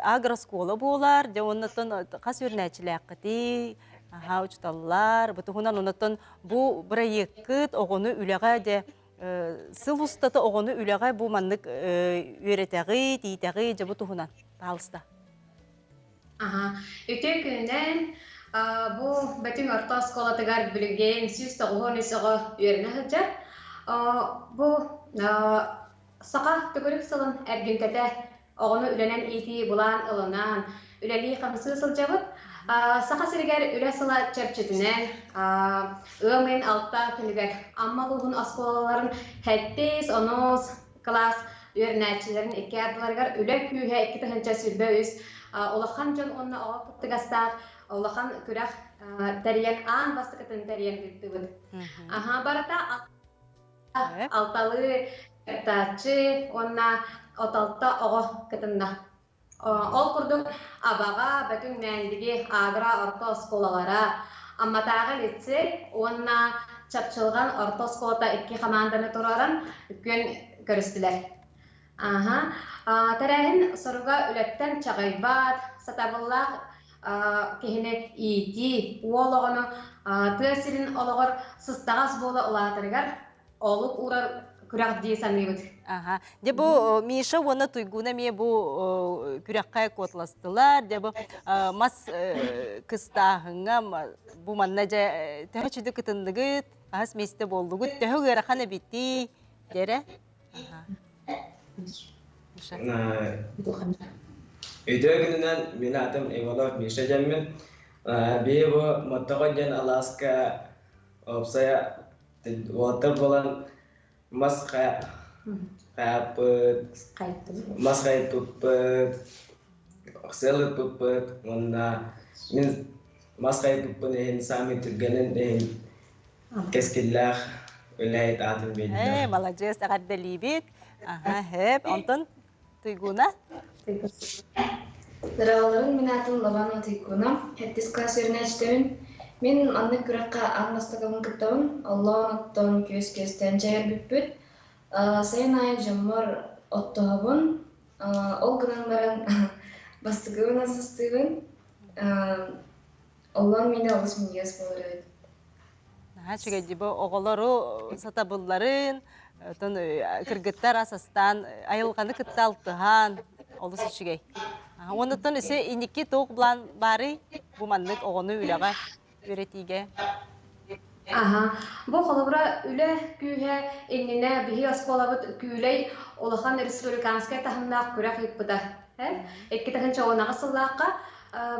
агроскола болар, де оннатын қас өрнәчілі аққыти, Ага, учталлар, бутугунан оннатын бу проеккыт оғыны үлеға де сыл устаты оғыны үлеға бу маннык үйретәғи, тийтәғи, же бутугунан. Талыста. Ага. Үтө күнен бу бөтүн орто сколатыгар билген сүз тогон исого үйренө хыджар. Бу сака түгүрүк сылын эргинкете оғону үленен ити булан ылынан үлели камсы сылжабыт. Сака сиргер үле сыла чепчетинен ымен алта күнүгер амма лугун осколаларын хеттес онос класс үйренәчилерин эки ардыларгар үле күйе эки тахынча сүрбө үс. Олахан жон онна оға кыттыгастар, олахан күрәх тәриян аан бастыкытын тәриян кыттыбыт. Аха барата алталы тачы, онна оталта оға кытында. Ол курдук абага бөтүн мәндиги агра орто сколалара, амматағы лицей, онна чапчылған орто сколата икки команданы тураран күн көрістілер. Ага. Тәрәһин соруга үләттән чагайбат, сатабыллах кехине ити, уологону тәсирин ологор сыстагас бола улатыргар, олук күрәк дейсаныбыт. Ага. Де бу Миша оны туйгуна ме бу күрәккә котластылар, де бу мас кыстахыңа бу манна же тәһәчүдө кытындыгыт, ас месте болдугут, тәһөгәр хана битти, дере. Ага. Өйдөө күнүнен мен атым Иванов Миша жаммин. Бие бу Мотогоден Аласка опсая отыр болан масқа қапыт, масқа пыппыт, окселы пыппыт, онда. Мен масқа пыппын ehen сами түргенин ehen кескиллах үләйт атым Э, бейдер. молодец, агадда либит. Ага, хеп, онтон туйгуна. Дыраларын мен атын хеттис класс. Мен анны күрәккә анмастыгын кыттабын, Аллах оттон көз көстен жайыр бүппүт. Сайын ай жаммар оттоғабын, ол гынан баран бастыгын асыстыгын. Аллах мені алыс мінгес болар. Ага, чиге дибо оголору сатабылларын, тон кыргыттар асастан айылганы онтон исе тоқ блан бары огону үлега Экки тахынча онага сыллааққа.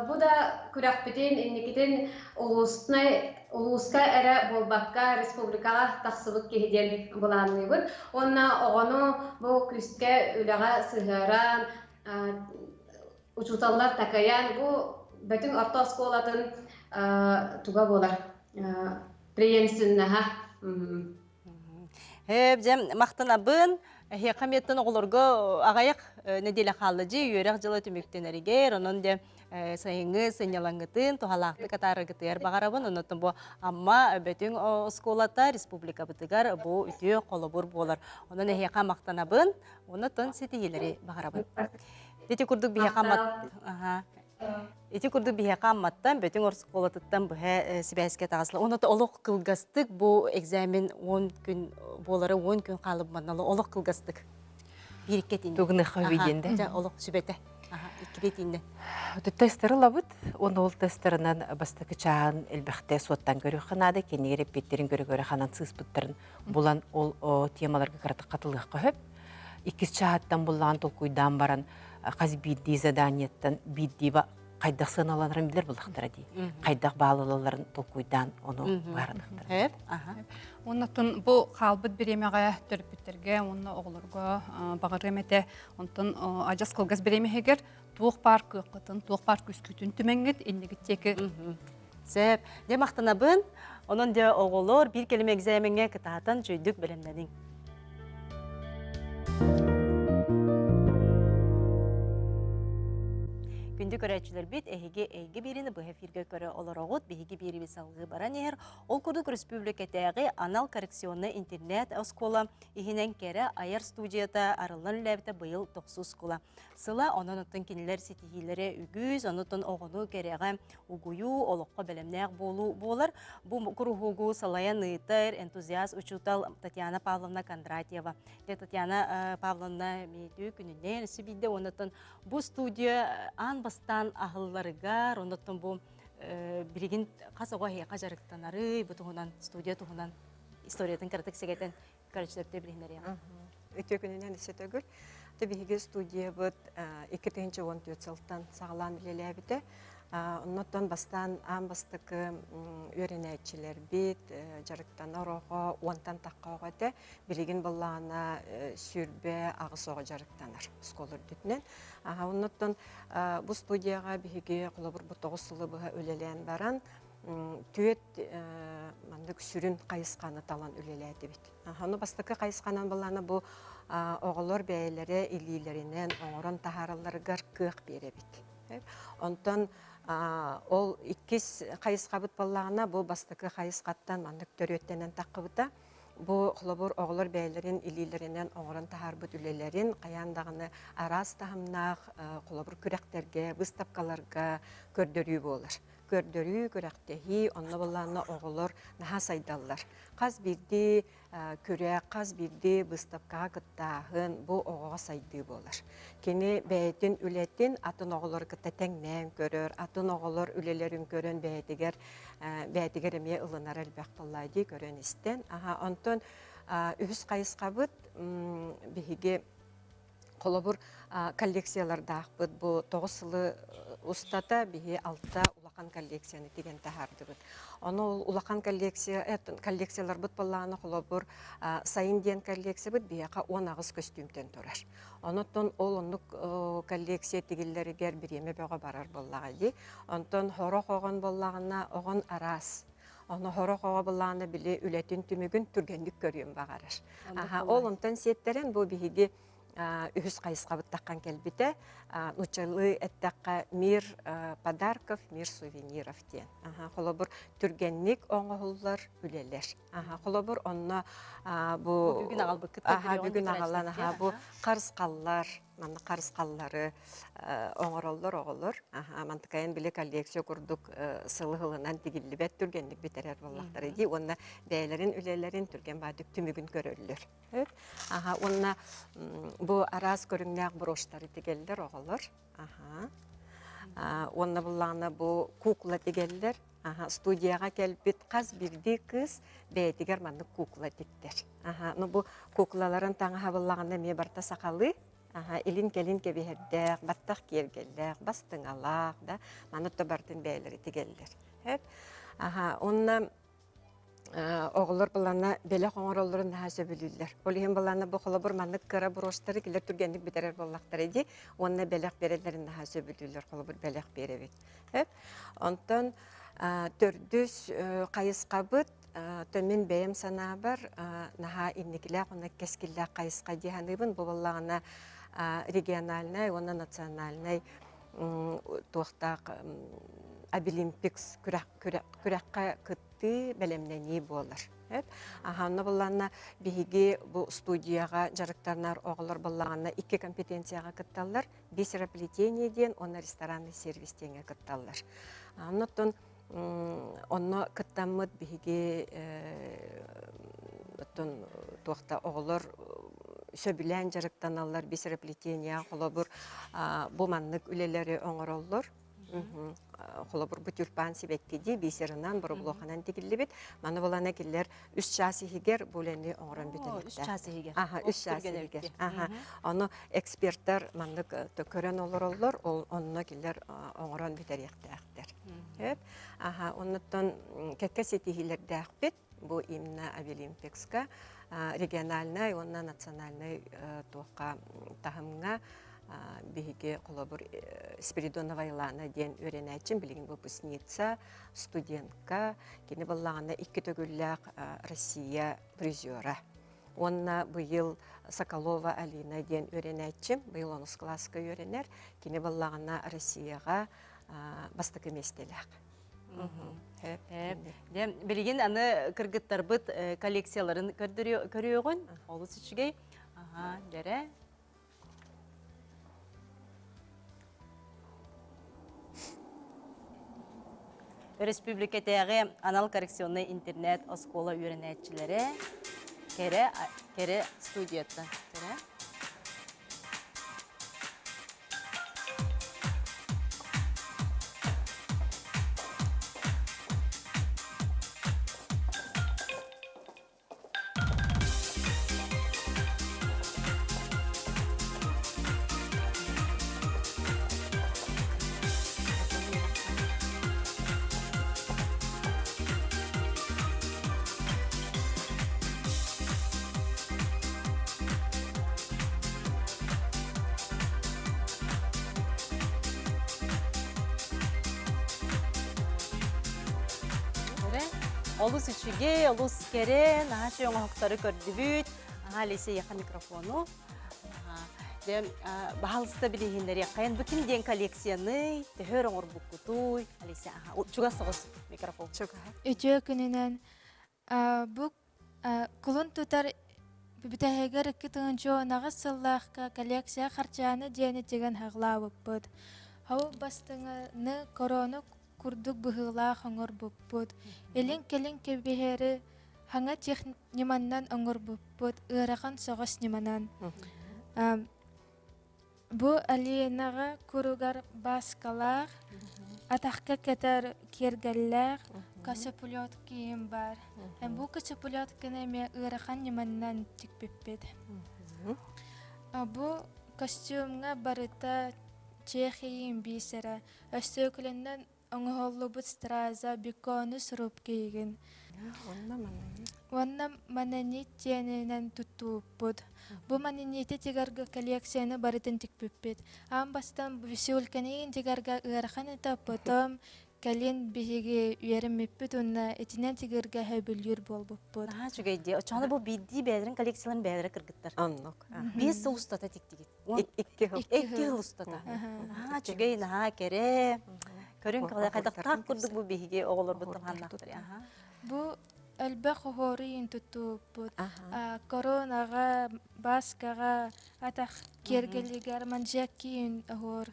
Бу да күрәк битин инникитин улустнай улуска эре болбакка республикага тахсыбык буланыбыт. Онна огону бу күсткә үлега сыгыран учуталлар такаян бу бөтен осколатын туга болар. Приемственнаха. Хеп, жем мақтанабын, хе каметтен оголорго агаяк неделе халыжы үйрек жылы түмүктенеригер, онун де сайыңы сынялаңытын, тухалақты катарыгытыр бағарабын, онотын бу амма бөтін осколата республика бытыгар бу үтіе қолыбыр болар. Онын хеқа мақтанабын, онотын сетигелері бағарабын. Дети курдук бихе камат. Эти курдук бихе камматтан бөтен орыс колотыттан бухе сибәскә тагыслы. Оны да олық кылгастык бу экзамен 10 күн болары 10 күн калып маналы олық кылгастык. Бирикке тин. Тугны хавиденде. Ja, олық сүбәтә. Аха, иккири тиинне. Тестері лабыт, оны ол тестерінен бастықы чағын әлбәқті суаттан көрі қанады, кені репеттерін көрі көрі қанан сыспыттырын бұлан ол темаларға қараты қатылық қөхіп. Иккіз чағаттан бұлан толкуйдан баран қаз бидді задaniеттен бидді ба қайдақ сыналанырын білер бұлақтыра дей. Қайдақ бағылыларын толкуйдан оны барынықтыр. Хеп, аха. Оннотун бу халбыт биремеге төрпүттерге, онна оголорго багыр эмете, онтон ажас кылгас биремегер туох парк кытын, туох парк үскүтүн түмеңгет, эндиги теки Сәп, де мақтанабын, onun де оғылыр бір келеме экзаменге кытаатын жүйдік білімденің. Күнді көрәтчілер бит, әйге әйге беріні бұл эфирге көрі олар оғыт, бейге бері бесалғы баран егер, ол күрдік республикатағы анал коррекционны интернет оскола, ихінен кәрі айар студията арылын ләбіті бұйыл 9 скола. Сыла онын ұттын кенілер сетихилері үгіз, онытын оғыну кәріға угую, олыққа білімнәқ болу болар. Бұл күріғугу салаян ыйтыр, энтузиаст учутал Татьяна Павловна Кондратьева. Татьяна Павловна меті күнінен сөбейді, онытын бұл студия бастан ахылларыгар, онытын бұл билигин қасыға хейқа жарықтанары, бұл туғынан студия туғынан историятын сегетін көрічлерді біліңдер яна. өтө күнүнен эсет өгүр табиһиги студия он төрт сылтан сагалаан билелебите оннотон бастан аан бастыкы үөренээчилер бит жарыктан орого уонтан таккаого те билигин буллаана сүрбе агысого жарыктанар сколор дүтүнен оннотон бу студияга биһиги кулабур бу тогуз сылы быха үлелен баран түет мандык сүрүн кайысканы талан үлелээти бит Аны бастыкы кайысканан булланы бу оголор бәйләре илилеринен оңорон тахараларыгар кыак беребит. Онтон ол иккис кайыскабыт баллагына бу бастыкы кайыскаттан мандык төрөттенен таккыбыта бу холобур оголор бәйләрин илилеринен оңорон тахарбыт үлелерин каяндагыны арас тахымнах холобур күрәктерге, выставкаларга көрдөрүү болар көрдөрүү көрәктеһи онно буллаанна оголор наха сайдаллар. Каз бирди көрә каз бирди выставкага кыттаахын бу оҕоҕо сайдыы болар кини бэйэтин үлэтин атын оҕолор кытта теңнээн көрөр атын оҕолор үлелерин көрөн бэйэтигер бэйэтигер эмиэ ылынар элбэх толлайдии көрөн истен аха онтон үһүс кайыскабыт биһиги холобур коллекциялардаахпыт бу тоҕус сылы устата биһи алта улахан коллекцияны тиген таһардыбыт. Оны улахан коллекция, эт коллекциялар бут болланы холобур сайын диен коллекция бут бияка 10 агыс костюмтен турар. Онотон ол оннук коллекция тигиллеригер биреме бөҕө барар боллага ди. Онтон хоро хогон боллагына огон арас. Оны хоро биле үлетин түмүгүн түргендик көрүм багарар. Аха, ол онтон сеттерен бу биһиги үһүс кайыскабыт таккан келбите нучалы эттакка мир подарков мир сувениров диен аха холобур түргенник оңоһуллар үлелер бу Бүгүн агалбыккыт аха бүгүн агалан аха бу карыскаллар манна карыскаллары оңороллор оголор мантыкайын биле коллекция курдук сылы хылынан тигиллибет түргенник битерер боллактар иди онна бәйлерин үлелерин түрген баадык түмүгүн көрөллөр. Аха онна бу арас көрүңнәк броштары тигелдер оголор аха. Онна булланы бу кукла тигелдер аха студияга келбит каз бирди кыз бәйтигер манны кукла тиктер. Аха ну бу куклаларын таңа хабыллаганда ме барта сакалы Аха, илин келин кебиһердәк, баттах кергелләк, бастыңалак, да, манутта бартын бәйләре тигелдер. Хәп. Аха, онна оғылыр бұлана беле қоңыролырын нәхәсі білілер. Ол ең бұлана бұл қолы бір маннық кыра бұрыштары келер түргендік бітірер боллақтар еді, онына белек берелерін нәхәсі білілер, қолы бір белек беребет. Онтан төрдүс қайысқа бұд, төмен бәйім сана бар, наха инникілі қона кескілі қайысқа дейханыбын, бұл боллағына региональный, оны национальный туақтақ Обилимпикс күрәккә кытты бәлемнәни болар. Аханна булланна биһиги бу студияга жарыктарнар оголор буллаганна икки компетенцияга кытталлар, бисераплетение ден, оны ресторанный сервис теңе кытталлар. Аннотон онно кыттаммыт биһиги оттон туакта оголор сөбүлән жарыктаналар бис реплетения холобур а, бу маннык үлелери оңороллор холобур бу тюльпан сибеккиди бисерынан бурублоханан тигиллибит маны булана киллер үс часихигер булени оңорон Үш бүтелектер часы егер. Аха, үс часихигер. Аха. Оны эксперттер маннык э, көрөн олороллор, ол онно киллер э, оңорон битериектээхтер. Хөп. Аха, оннуттан кекке сетихилердээхпит, бу именно Авилимпекска региональный, онна национальный э, туаққа тахымга биһиги колобур Спиридонова Илана ден өренәчен билигин выпускница, студентка, кини баллагана икки төгүлләк Россия призера. Онна быйыл Соколова Алина ден өренәчем, быйыл онус класска өренер, кини баллагана Россияга бастыкы местеләк. Әп, Дем, билигин аны кыргыттарбыт э, коллекцияларын көрüөгөн, олус ичигей. Ага, дере. Республикатағы анал коррекционный интернет оскола үйренәтчілері кере, кере студията. Кере. Олус үчіге, олус кере, наша оңақтары көрдібіт. Ага, лесе яқа микрофону. Ага. Дем, бағалыста білігіндер яқайын бүтін ден коллекцияны, төхөр оңыр бұққутуй. Алесе, ага, чуга соғыз микрофон. Чуга. Өтө күнінен бұк кулун тутар бүтәһәгәр икки тыгынчы онага сыллаахка коллекция харчааны диэни теген хаглаабыппыт. Хау бастыңаны корону курдук быһыылаах оҥор буппут. Элин келин кебиһери хаңа тех ниманнан оҥор буппут, ыарахан соҕос ниманан. А, Бу алиенага куругар баскалаах, атахка кетер кергелләр, касыпулет кийим бар. Hem bu касыпулет кенеме ыарахан ниманнан тикпиппит. Бу костюмга барыта чехиим бисера, өстөкүленнен оңоһоллубут страза биконус руп кийген. Онна манна. Онна мананит тиенинен туттууппут. Бу мананити тигарга коллекцияны барытын тикпиппит. Ам бастан висюльканин тигарга ыарахан это потом калин биһиги үереммиппит унна этинен тигарга хөбүлүр болбуппут. Ага, чугайди. Очаны бұл бидди бәдірін коллекцияларын бәдірі кыргыттар. Оннок. Бес сыл устата тиктигит. Икки хыл устата. Чугай, наха, кере. Көрін қалай қайдақтақ күрдік бұл бейге оғылыр бұттым ханнақтыр. Ага. Бу элбэх хорин туттууппут. Аха. А, коронага, баскага, атах кергелигер манжаккиин охор.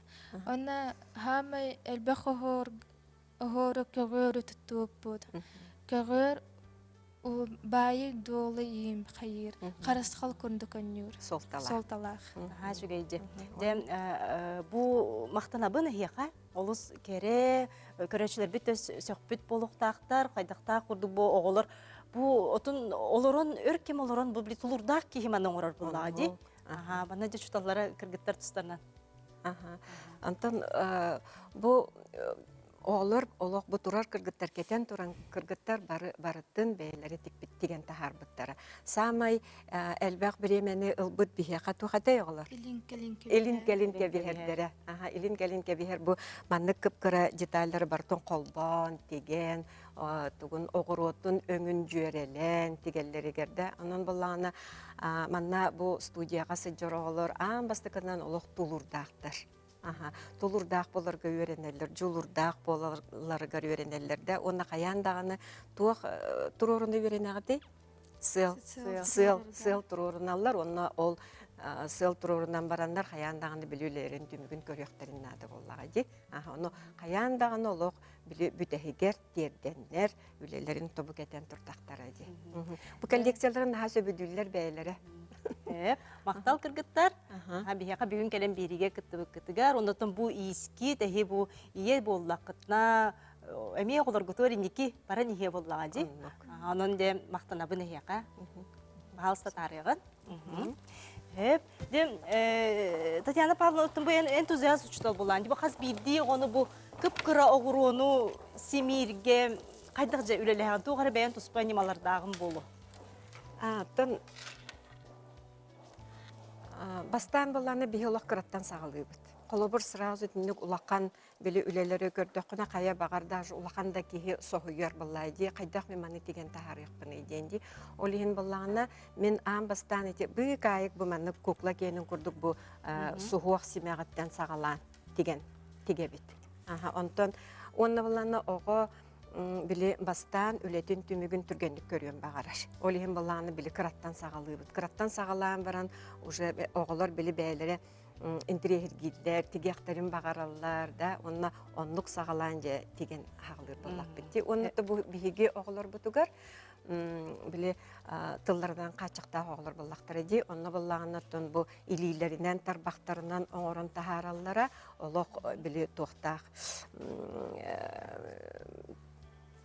Онна хамай элбэх хор охору көгөр туттууппут. Көгөр у байы долы им хайыр. Күнді көннүр. Солталах. Бұл олыс кере, көрәчілер бит сөкпіт болуқтақтар, қайдақтақ күрдік бұл оғылыр. Бұл отын олорон, өркем олорон бұл білі тұлырдақ кейіман оңырар бұл лади. Ага, бана де чуталары кыргыттар тұстарынан. Аха. Антон э, бу э, олох бу турар кыргыттар кетен туран кыргыттар бары барыттын бээлери тикпит деген тахарбыттара. Самай элбак биремени ылбыт бихе катухата оголор. Илин келин Илин келин кебиһердере. Аха, илин келин кебиһер бу маннык кыпкыра детальлары бартон колбон, теген, а, тугун огоротун өңүн жүйерелен, тигеллеригерде. Анан буллана манна бу студияга сыджороголор, аан бастыкынан олох тулурдаактар. Аха, тулурдаак боларга үйренелер, жулурдаак боларга үйренелер да, онна каяндаганы туак туруруну үйренегати? Сыл, сыл, сыл туруруналар, онна ол а, сыл турурунан барандар хаяндаганы билүүлерин түмүгүн көрөктөрүн нады боллага ди. Аха, ону хаяндаганы олох бүтэхигер терденнер үлелерин тобу кетен туртактара ди. Бу коллекцияларын наха сөбүдүллер бәйләре. Мақтал кыргыттар. Аха. Ha bihaqa бүгүн келен бириге кыттыбык кыттыгар. Онотон бу иски тәһи бу ие боллақытна эми оголор гутори ники бара нихе боллага ди. Анон де мактанабын эхяка. Баалста тарыгын. Эп, дем э, Татьяна Павловна оттон бу эн- энтузиаст учтал болан. Бу хас бидди ону бу кыпкыра огурону семирге кайдак же үлелеген тугары бәйен туспай нималардагын бастан болланы биолог кыраттан сагалыбыт. Колобур сразу тинник улақан били үлелері көрдөккүнө кая багар даже улақан да кихи сохуйар боллай ди кайдак мен маны тахарыйкпын иден ди. Олихин боллагана мен ам бастан ити бый кайык бу манны кукла кенин курдук бу а, сухуак симягаттан сагалан тиген тигебит. Аха, онтон онна били бастан үлетин түмүгүн түргендик көрүөн багараш. Ол ихин баланы били кыраттан сагалыыбыт. Кыраттан сагалаан баран уже оголор били бээлери интерьергиллер, тигиактарын багараллар да, онна оннук сагалаан же тиген хагалыр боллак битти. Оннута бу биһиги оголор бутугар м, били а, тыллардан качакта оголор боллактар ди. Онна боллаганнаттан бу илилеринен тарбактарынан оңорон тахараллара олох э, били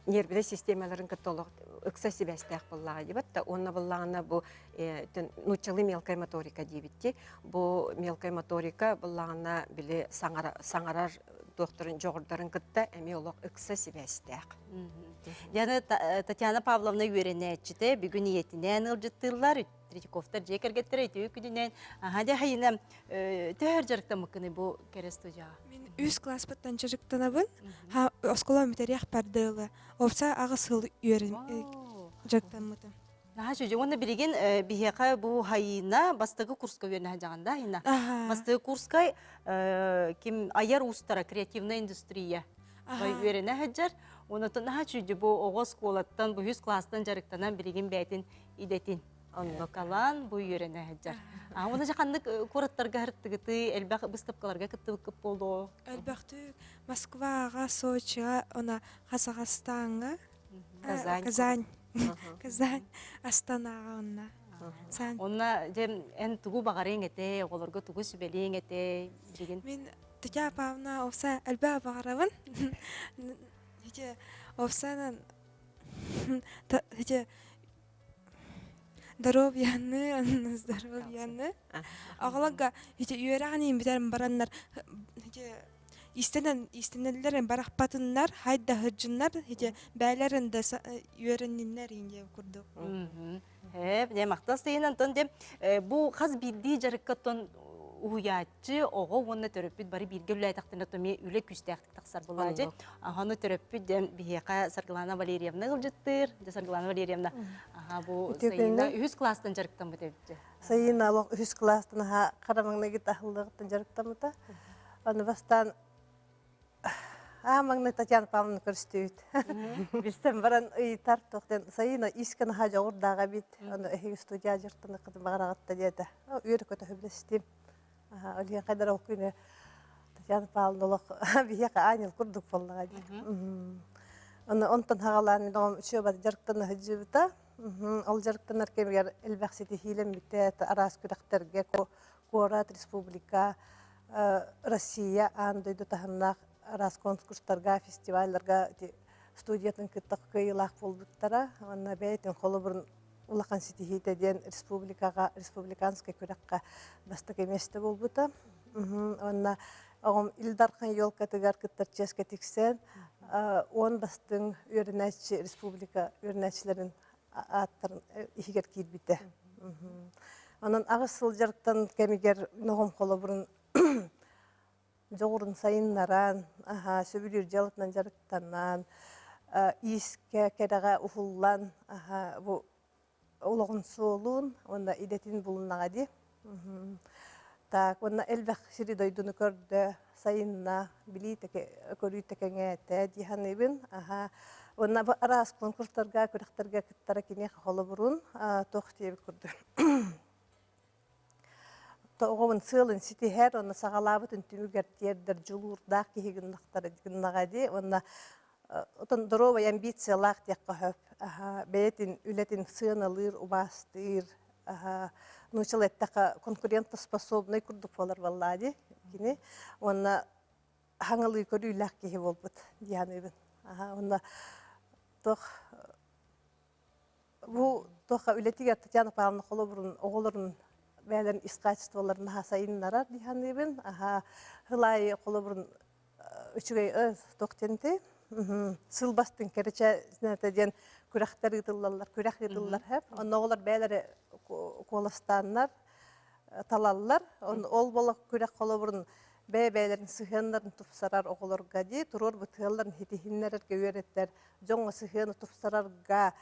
э, нервный системаларын католог ыкса себестях боллага дибат та онна боллагана бу э, нучалы мелкая моторика дибитти бу мелкая моторика боллагана били саңара саңарар докторын жогордарын кытта эми олог ыкса себестях Яны э, Татьяна Павловна үйренәчите бүгүн иетинен ылжыттылар, Третьяковтар жекергеттер эти күдүнен. Ага де хайына төр жарыкта мыкыны бу кере студия. Мен үз класс баттан чыжыктанабын. Ха оскола метерях пардылы. Овса агыс хыл үйрен жактанмытым. Наха чөжө онда бириген бихека бу хайына бастагы курска үйренә жаганда хайына. Аха. Бастагы курска э, ким аяр устара креативная индустрия. Бай Аха. үйренә хаҗар. Онда наха чөжө бу огос колаттан бу үз класстан жарыктанан бириген бәйтин идетин. Калан бу үйренә хаҗар. А оны жаканнык кураттарга хырттыгыты элбак выставкаларга кыттыбык кып болду. Әлбәхтү Москвага, Сочига, она Казахстанга, э, Казань. Казань, Казань, Астанага онна. Эн тугу багарың эте, олорго тугу сүбелең эте деген. мен Татьяна Павловна овса әлбә багарабын. Хите овсанан хите здоровьяны, здоровьяны. Агалага хите үйрәгән битәр бараннар хите истенен истенелләр барахпатыннар хайда хырҗыннар хите бәйләрен дә үйрәннәр инде күрдек. Хеп, не мактас дейін антон дем бу хаз бидди жарыккаттон уячы ого онна төрөппүт бары бирге тактына томи үле күстәхтик таксар булажы. Аханы төрөппүт бихека Сарглана Валерьевна гылжыттыр. Де Сарглана Валерьевна. Аха бу сайына үз класстан жарыктан бутепти. Сайын алок үс класстан ха карамаңна гит ахылдыгыттан жарыктамыта. Аны бастан Амаңны Татьяна Павловна көрстүйт. Бистен баран ый сайына бит. Аны эхи студия жыртыны. Үйрө көтө хөблестим. Олген кайдар окуйны Татьяна Павловна бияка анил курдук боллага ди. Аны онтон хагалан дом бат жарыктаны хыжыбыта. Ол жарыктанар кемгер элбаксити хилем бите арас күрәктерге Куорат Республика э, Россия андойду таханнах арас конкурстарга, фестивальларга ти студиятын кыттак кыйлах болбуттара. Анна бәйтен холы улахан ситихите ден республикага, республиканская күрәккә бастык еместе болбута. Мгм, Онна огом Илдархан елка тыгар кыттар ческа тиксен, э, он бастың үрнәчи республика үрнәчләрен аттарын ихигер кирбите. Онан агыс сылжарктан кемигер ногом холы бурун жоғырын сайыннаран, аха, сөбүлүр жалытынан жарыктанан, а, иске кереге ухуллан, аха, улогун суолун, онда идетин булунага ди. Так, онна элбэх сири дойдуну көрдө, сайынна, билитеке, көрүйтекеңете, диханыбын, аха, онна арас конкурстарга, көрөктерге кыттара кине холы бурун, тох тиебит көрдө. тоғын сылын ситихер, онна сағалабытын түмігер тердер жулурдақ кихигіндақтары гыннагади, онна отон здоровая амбициялах текка хөп. Бәйтин үлетин сыналыр, убастыр, Аха, нучыл эттака конкурентоспособный курдук болар баллади. Кини, онна хаңылы көрү үләк кеһи болбут дияныбын. Аха, онна тох бу тоха үлетиге Татьяна Павловна холобурун оголорун бәлен искачестволарын хасайыннарар дияныбын. Аха, хылай холобурун үчүгей ыз токтенти. Сылбастын керече знатаден күрәхтәр итыллар, күрәх итыллар һәп. Онна олар бәләре колостаннар, талаллар. Он ол бола күрәх холобурун бәй-бәйләрен сыхыннарын тупсарар оголорга ди, турор бутылларын хитихиннәргә өйрәттәр. Жоңга сыхыны тупсарарга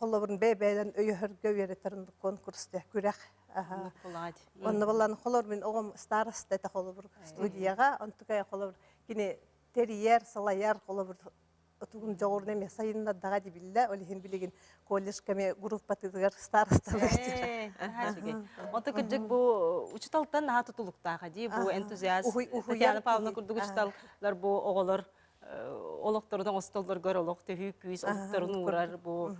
холобурун бәй-бәйләрен өйһәргә өйрәттәр конкурста күрәх. Аха. Булагат. Онна балланы холор мен огом староста та холор студияга, онтука холор кини терьер, салаяр холор отугун жогорун эме сайынна дага дибилла, олихин билигин колледж кеме группа тыдыгар староста. Э, жиге. Онта кырдык бу учиталтан наха тутулуктага ди, бу энтузиаст. Татьяна Павловна курдук Аха. учиталлар бу оголор олокторунан остоллор гөр олок төһүү күйүс олокторун урар бу.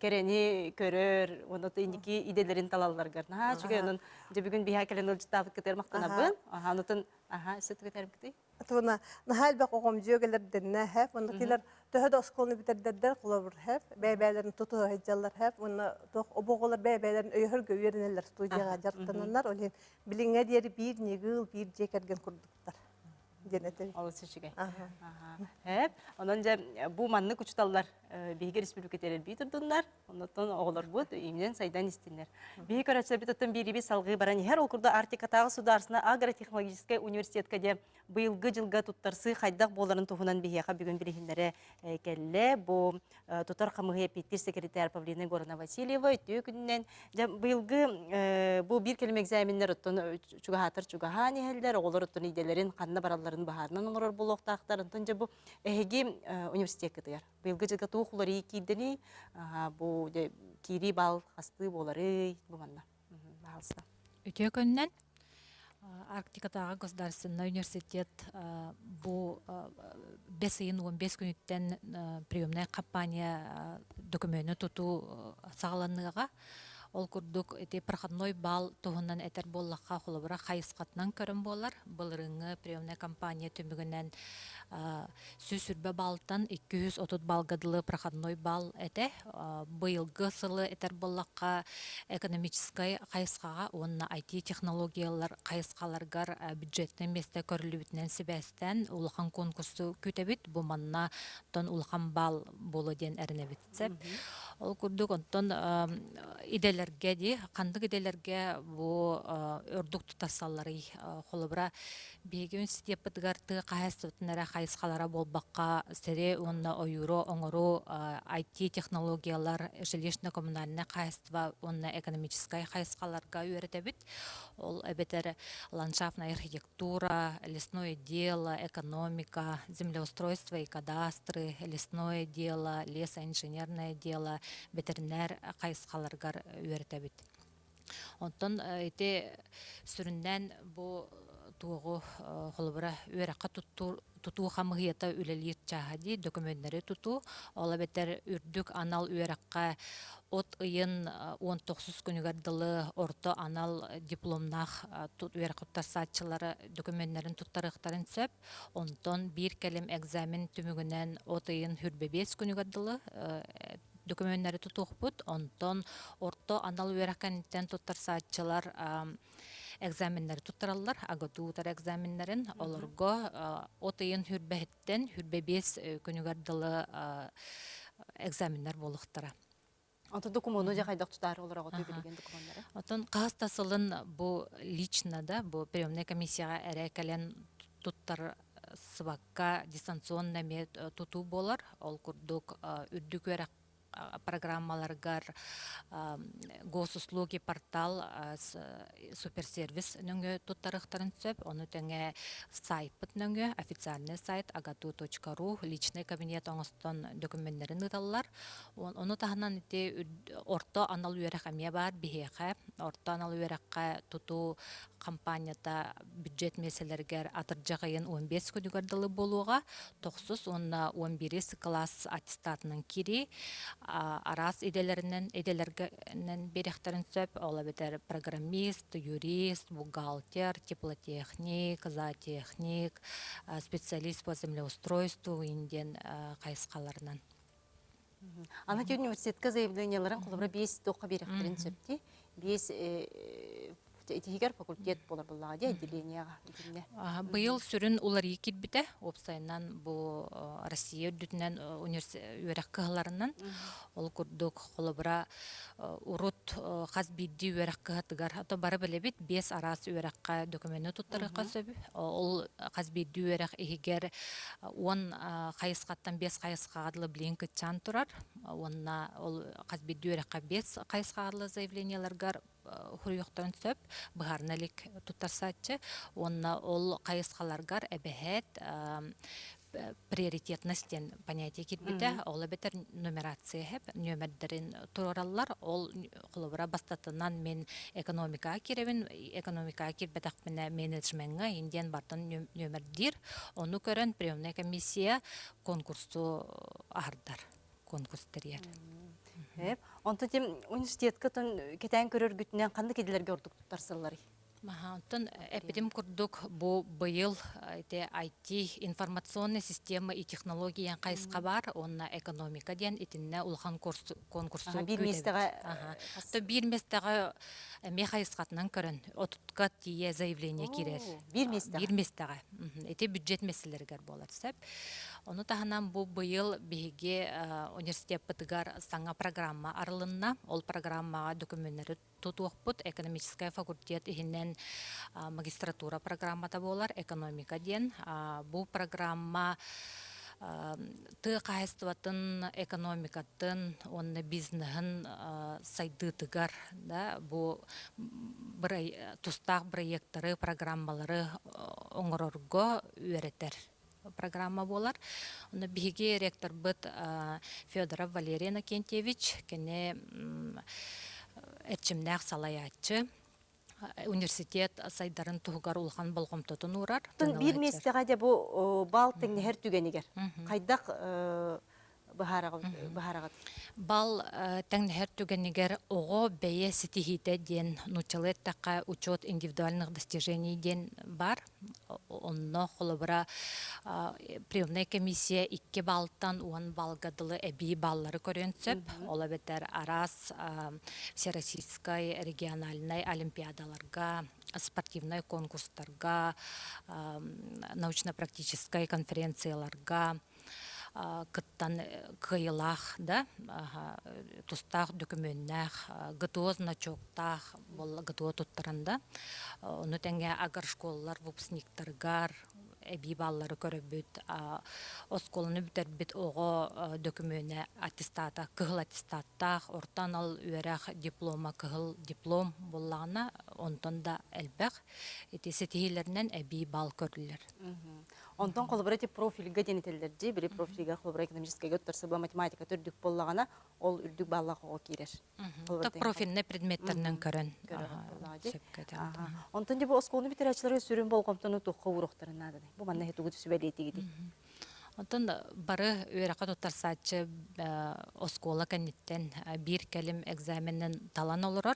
Керени көрөр оното индики иделерин талалларгар наха чүгө онун же бүгүн биха келен ылжытаабыт кетер мактанабын аха онутун аха сөтү кетерим кити Туна нахал бак огом жөгелер денне хэп, онда килер төһөдө осколны битердердер кулабыр хэп, бәйбәләрен туту хаҗаллар хэп, онда тох обоголар бәйбәләрен өйһөр гөйренеләр студияга жартананнар, олен билиңе диери бир нигыл бир жекерген курдуктар. Денете. ол сүчүгө Аха. Аха. Хэп, онон же бу манны кучталлар биһиге республика терер бии турдуннар, онотон оголор бут имнен сайдан истиннер. Биһи көрөчсөр бит оттон бириби салгы баран хер ол курда Артикатагы сударсына агротехнологический университетке де быйылгы жылга туттарсы хайдак боларын тухунан биһига бүгүн билихиннере келле. Бу э, тутар камыгы питтир секретарь Павлина Горна Васильева өтүү күннен же быйылгы э, бу бир келме экзаменнер оттон чугахатыр чугахани хелдер оголор оттон иделерин баралларын баһарынан оңорор булоктактар онтон же бу эһиги университет кытыгар. Быйылгы жылга туухулары кийдени бу кири бал Арктикатағы государственный университет бес айын 15 күнүттен а, приемная компания а, документы туту сағаланныға ол курдук эти проходной бал туһунан этер боллакка холобура хайыскатынан көрөн болар. Былырыңы приемная компания түмүгүнен сүз сүрбе балтан 230 балгадылы проходной бал эте быйылгы сылы этер боллакка экономической кайыскага онна IT технологиялар кайыскаларгар бюджеттен месте көрүлүбүтүнен себестен улахан конкурсу күтебит бу манна тон улахан бал болу ден эринебитсеп ол курдук онтон иделерге ди кандык иделерге бу а, өрдук тутарсаллары холобура биеги университет ты каһастыбытынара кайыскалара болбакка сере онна оюро оңору а, IT технологиялар жилищно коммунальный кайыства онна экономической кайыскаларга үйрөтебит ол эбетер ландшафтная архитектура лесное дело экономика землеустройство и кадастры лесное дело лесоинженерное дело ветеринар кайыскаларгар үйрөтебит онтон эти сүрүнден бу туогу холбура үөракка тутуу хамыгыйата үлелиир чаади документтери тутуу ола бетер үрдүк анал үөракка от ыйын 19 күнүгер дылы орто анал дипломнах үөракка туттарсаатчылары документтерин туттарыктарын сөп онтон бир келим экзамен түмүгүнен от ыйын хүрбебес күнүгер дылы документтери тутуухпут онтон орто анал үөракканиттен туттарсаатчылар экзаменнер туттараллар агатуутар экзаменнерин олорго отыйын хүрбэхиттен хүрбебес күнүгер дылы экзаменнер болуктара. Ото документу же кайдак тутар олар агы билген документтары. Отон каас тасылын бу лично да бу приемная комиссияга эрекелен туттар сыбакка дистанционно мет тутуу болар ол курдук үрдүк программаларгар госуслуги портал суперсервис нөңгө туттарыктарын сөп ону теңе сайтпыт нөңгө официальный сайт agatu.ru личный кабинет оңостон документтерин ыталлар ону таханан ити орто анал үерек амия бар бихеха орто анал тутуу компанията бюджет меселергер атыржагайын 15 күнүгөр дылы болууга токсус онна 11 класс аттестатынан кири а, арас иделеринен иделергенен берехтерин сөп ола бетер программист, юрист, бухгалтер, теплотехник, зоотехник, а, специалист по землеустройству инден кайыскаларынан. Ана те университетка заявленияларын қолыбыра бес тоққа беректерін сөпті. Бес тигер факультет болар отделенияға. билине. Аха, Быйыл сүрін улар кирбите опсайнан бу Россия дүтүнен үөрек кыһыларынан ол курдук холобура урут хас бидди үөрек кыһатыгар. Ато бары билебит бес арас үөрекка документы туттарыка сөбү ол хас бидди үөрек ихигер он хайыскаттан бес хайыскаадылы билин кытчан турар. Онна ол хас бидди үөрекка бес хайыскаадылы заявленияларгар хуруйохтон сөп быһарналик туттарсааччы онна ол кайыскаларгар эбэһэт приоритетностен понятие кирбите ол бетер нумерация хеп нөмердерин тураллар ол холобура бастатынан мен экономика киребин экономика кирбетак мене менеджментга индиен бартын нөмердир. Ону көрөн приемная комиссия конкурсту ахардар конкурс терьер. Онтон тем университетка тон кетен көрөр күтүнен кандай кедилерге ордук туттарсылар. Маха, онтон эпидем курдук бу быйыл эте IT информационная система и технология кайыска бар, онна экономика ден итинне улхан курс конкурсу. Ага, бир местеге, Ага. То бир местеге эме кайыскатынан көрөн. Отутка тие заявление кирер. бир местеге? Бир местеге. Мгм. Эте бюджет меселергер болар сеп. Оны таханан бу быйыл биһиге э, университет пытыгар саңа программа арылынна. Ол программага документтери тутуохпут экономическая факультет ихинен а, магистратура программата болар экономика ден. Бу программа а, ты кайыстыбатын экономикатын онны бизнесин сайдытыгар да бу бирай- тустак проекттары программалары оңорорго үөретер программа болар. Оны биһиги ректор быт Федоров Валерий Накентьевич кене салаячы а, университет сайдарын тугар улхан болгомтотун урар. Бир местеге де бу бал теңне һәр түгенигер. Кайдак бахарага. Бал тәңнәһәр түгәннигер ого бәйе ситихите ден нучалет така учет индивидуальных достижений ден бар. Онно холобра приемная комиссия икки балтан уан балгадылы эби баллары көрөнсөп, ола бетер арас а, всероссийской региональной олимпиадаларга спортивный конкурстарга, а, научно-практической конференцияларга, кыттан э, кыйылах да э, тустах документнах гытоз начоктах бол гытоо туттаранда ону теңе агар школалар выпускниктаргар эби баллары көрөбүт осколуну бүтербит ого э, документе аттестата кыгыл аттестаттах ортан ал диплома кыгыл диплом буллагана онтон да элбэх этиси тиһилеринен эби бал көрүлөр Онтон колбара те профильга денетелерди, бири профильга колбара экономическая götтерсе бу математика төрдүк боллагана, ол үрдүк баллага кирер. Та профильный предметтернен көрөн. Онтон же бу осколны битерәчләре сүрүн болгомтону тохка урохтарын нады. Бу манна хетугу сүбәлети гиди. Онтон бары үөрәкә тутарсачы оскола кәнниттен э, бир кәлим экзаменнен талан олорор.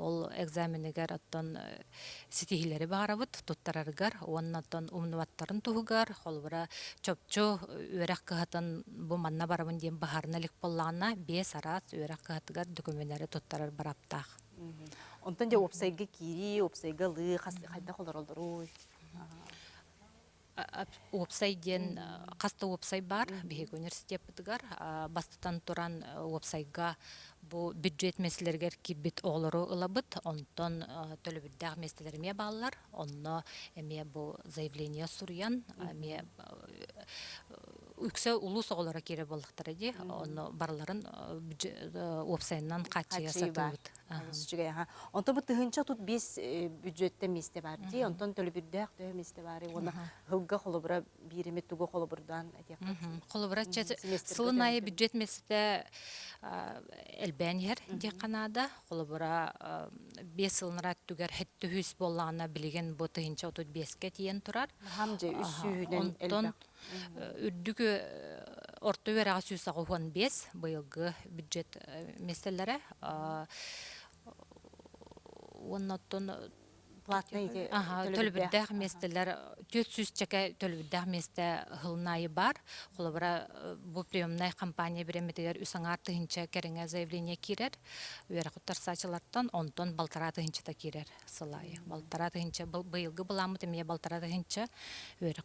Ол экзаменигер оттон э, ситихилери барабыт туттараргар, оннаттон умнуваттарын туһугар, холбара чопчу үөрәк кыһатын бу манна барабын диен баһарналык боллана бес арас үөрәк кыһатыгар документтери туттарар бараптах. Онтон же опсайга кири, опсайга лы, хайда холор олдору. Уопсай ден каста уопсай бар, биһиги университет бытыгар, а, бастатан туран э, уопсайга бу бюджет меселергер кирбит оолору ылабыт, онтон төлөбүддәг меселерме баллар, онно эме бу заявление суруян, эме үксө улус оголора кире болдуктар эди, онно барларын уопсайынан бар. сатыбыт. Сүчүгэй, ага. Онтон бу тыгынча тут бес бюджетте месте бар ди, онтон төлөбүрдәк тө месте бар. Хылга холобра биреме тугу холобурдан. Холобра сылынайы бюджет месте элбәнер де Канада. Холобра бес сылынрат түгер хетті хүс боллана билеген бу тыгынча отут беске тиен турар. Үрдүгү орто бес быйылгы бюджет э, Ага, төлөбүттэх. төлөбүддэх местелер төт сүз чеке төлөбүддэх месте хылнайы бар. Холобра бу приемная компания биреметигер үсаңар тыһынча кереңе заявление кирер. Үер онтон балтара тыһынча та кирер сылайы. Балтара был- быйылгы балтара тыһынча үер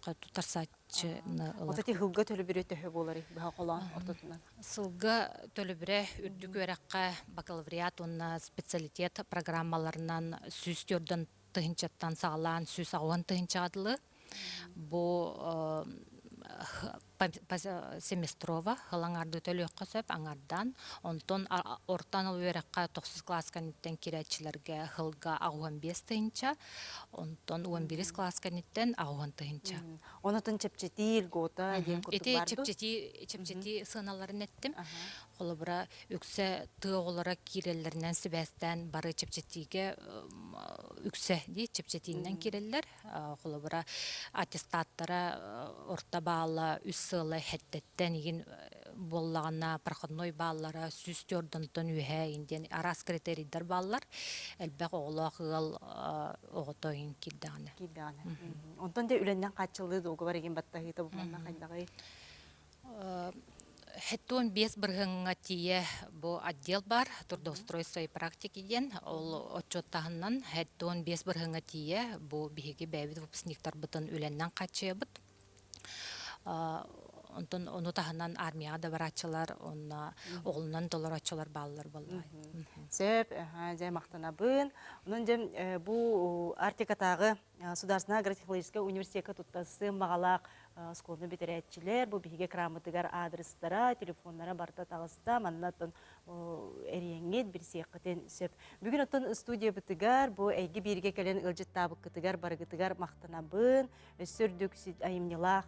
куттар сачыны Вот эти хылга төлө бирет төһө болары баха колан ортотунан. Сылга үрдүк өрәккә бакалавриат онна специалитет программаларынан сүстөрдөн тыһынчаттан сагалаан сүс агуан тыһынчаадылы. Бу э, семестрова хылаңарды төлөккө сөп аңардан онтон ортан ыл өрәккә 9 класс каниттен кирәчләргә хылга агуан 5 тыһынча онтон 11 класс каниттен агуан тыһынча. Онотун чепчетил гота ден барду. чепчети чепчети сыналарын эттим. Холобра үксе тыоголора киреллеринен сибестен бары чепчетиге ым, үксе ди чепчетинен киреллер. Холобра аттестаттара э, орта баала үс сылы хеттеттен игин э, боллагана проходной баалара сүстөрдөнтөн үһэ инден арас критерийдер баалар. Элбек оголоо кыгал оготойын кирдаганы. Киданы. Онтон де үленнен качылды долго бар еген баттахыта булманна кайдагы. Хэттуон бес быргыңга тие бу отдел бар, трудоустройство и практики ден, ол отчеттахынан хэттуон бес быргыңга тие бу биһиги бәбит выпускниктар бытын үленнен качыбыт. Онтон ону тахынан армияга да барачылар, онна оғылынан долар ачылар балалар баллай. Сөп, аха, жай мақтанабын. Онын жем э, бу Артикатагы Сударсына агротехнологический университетке туттасы мағалақ сколны битерәтчилер, бу биһиге крамытыгар адрестара, телефоннара барта тагыста, маннатын эреңет бир сияккытен сөп. Бүгүн оттон студия бытыгар, бу әйги бирге келен ылжыт табыккытыгар, барыгытыгар мақтанабын, өссөрдүк айымнилах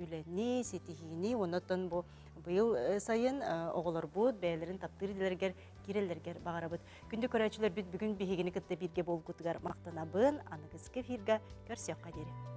үленни, сетихини, онотон бу быйыл э, сайын оголор бут, бәйлерин таптыр дилергер, киреллергер багарабыт. Күндү көрәчүлөр бүт бүгүн биһигини кытта бирге болгутугар мактанабын, аныгыз кефирга көрсөкка дере.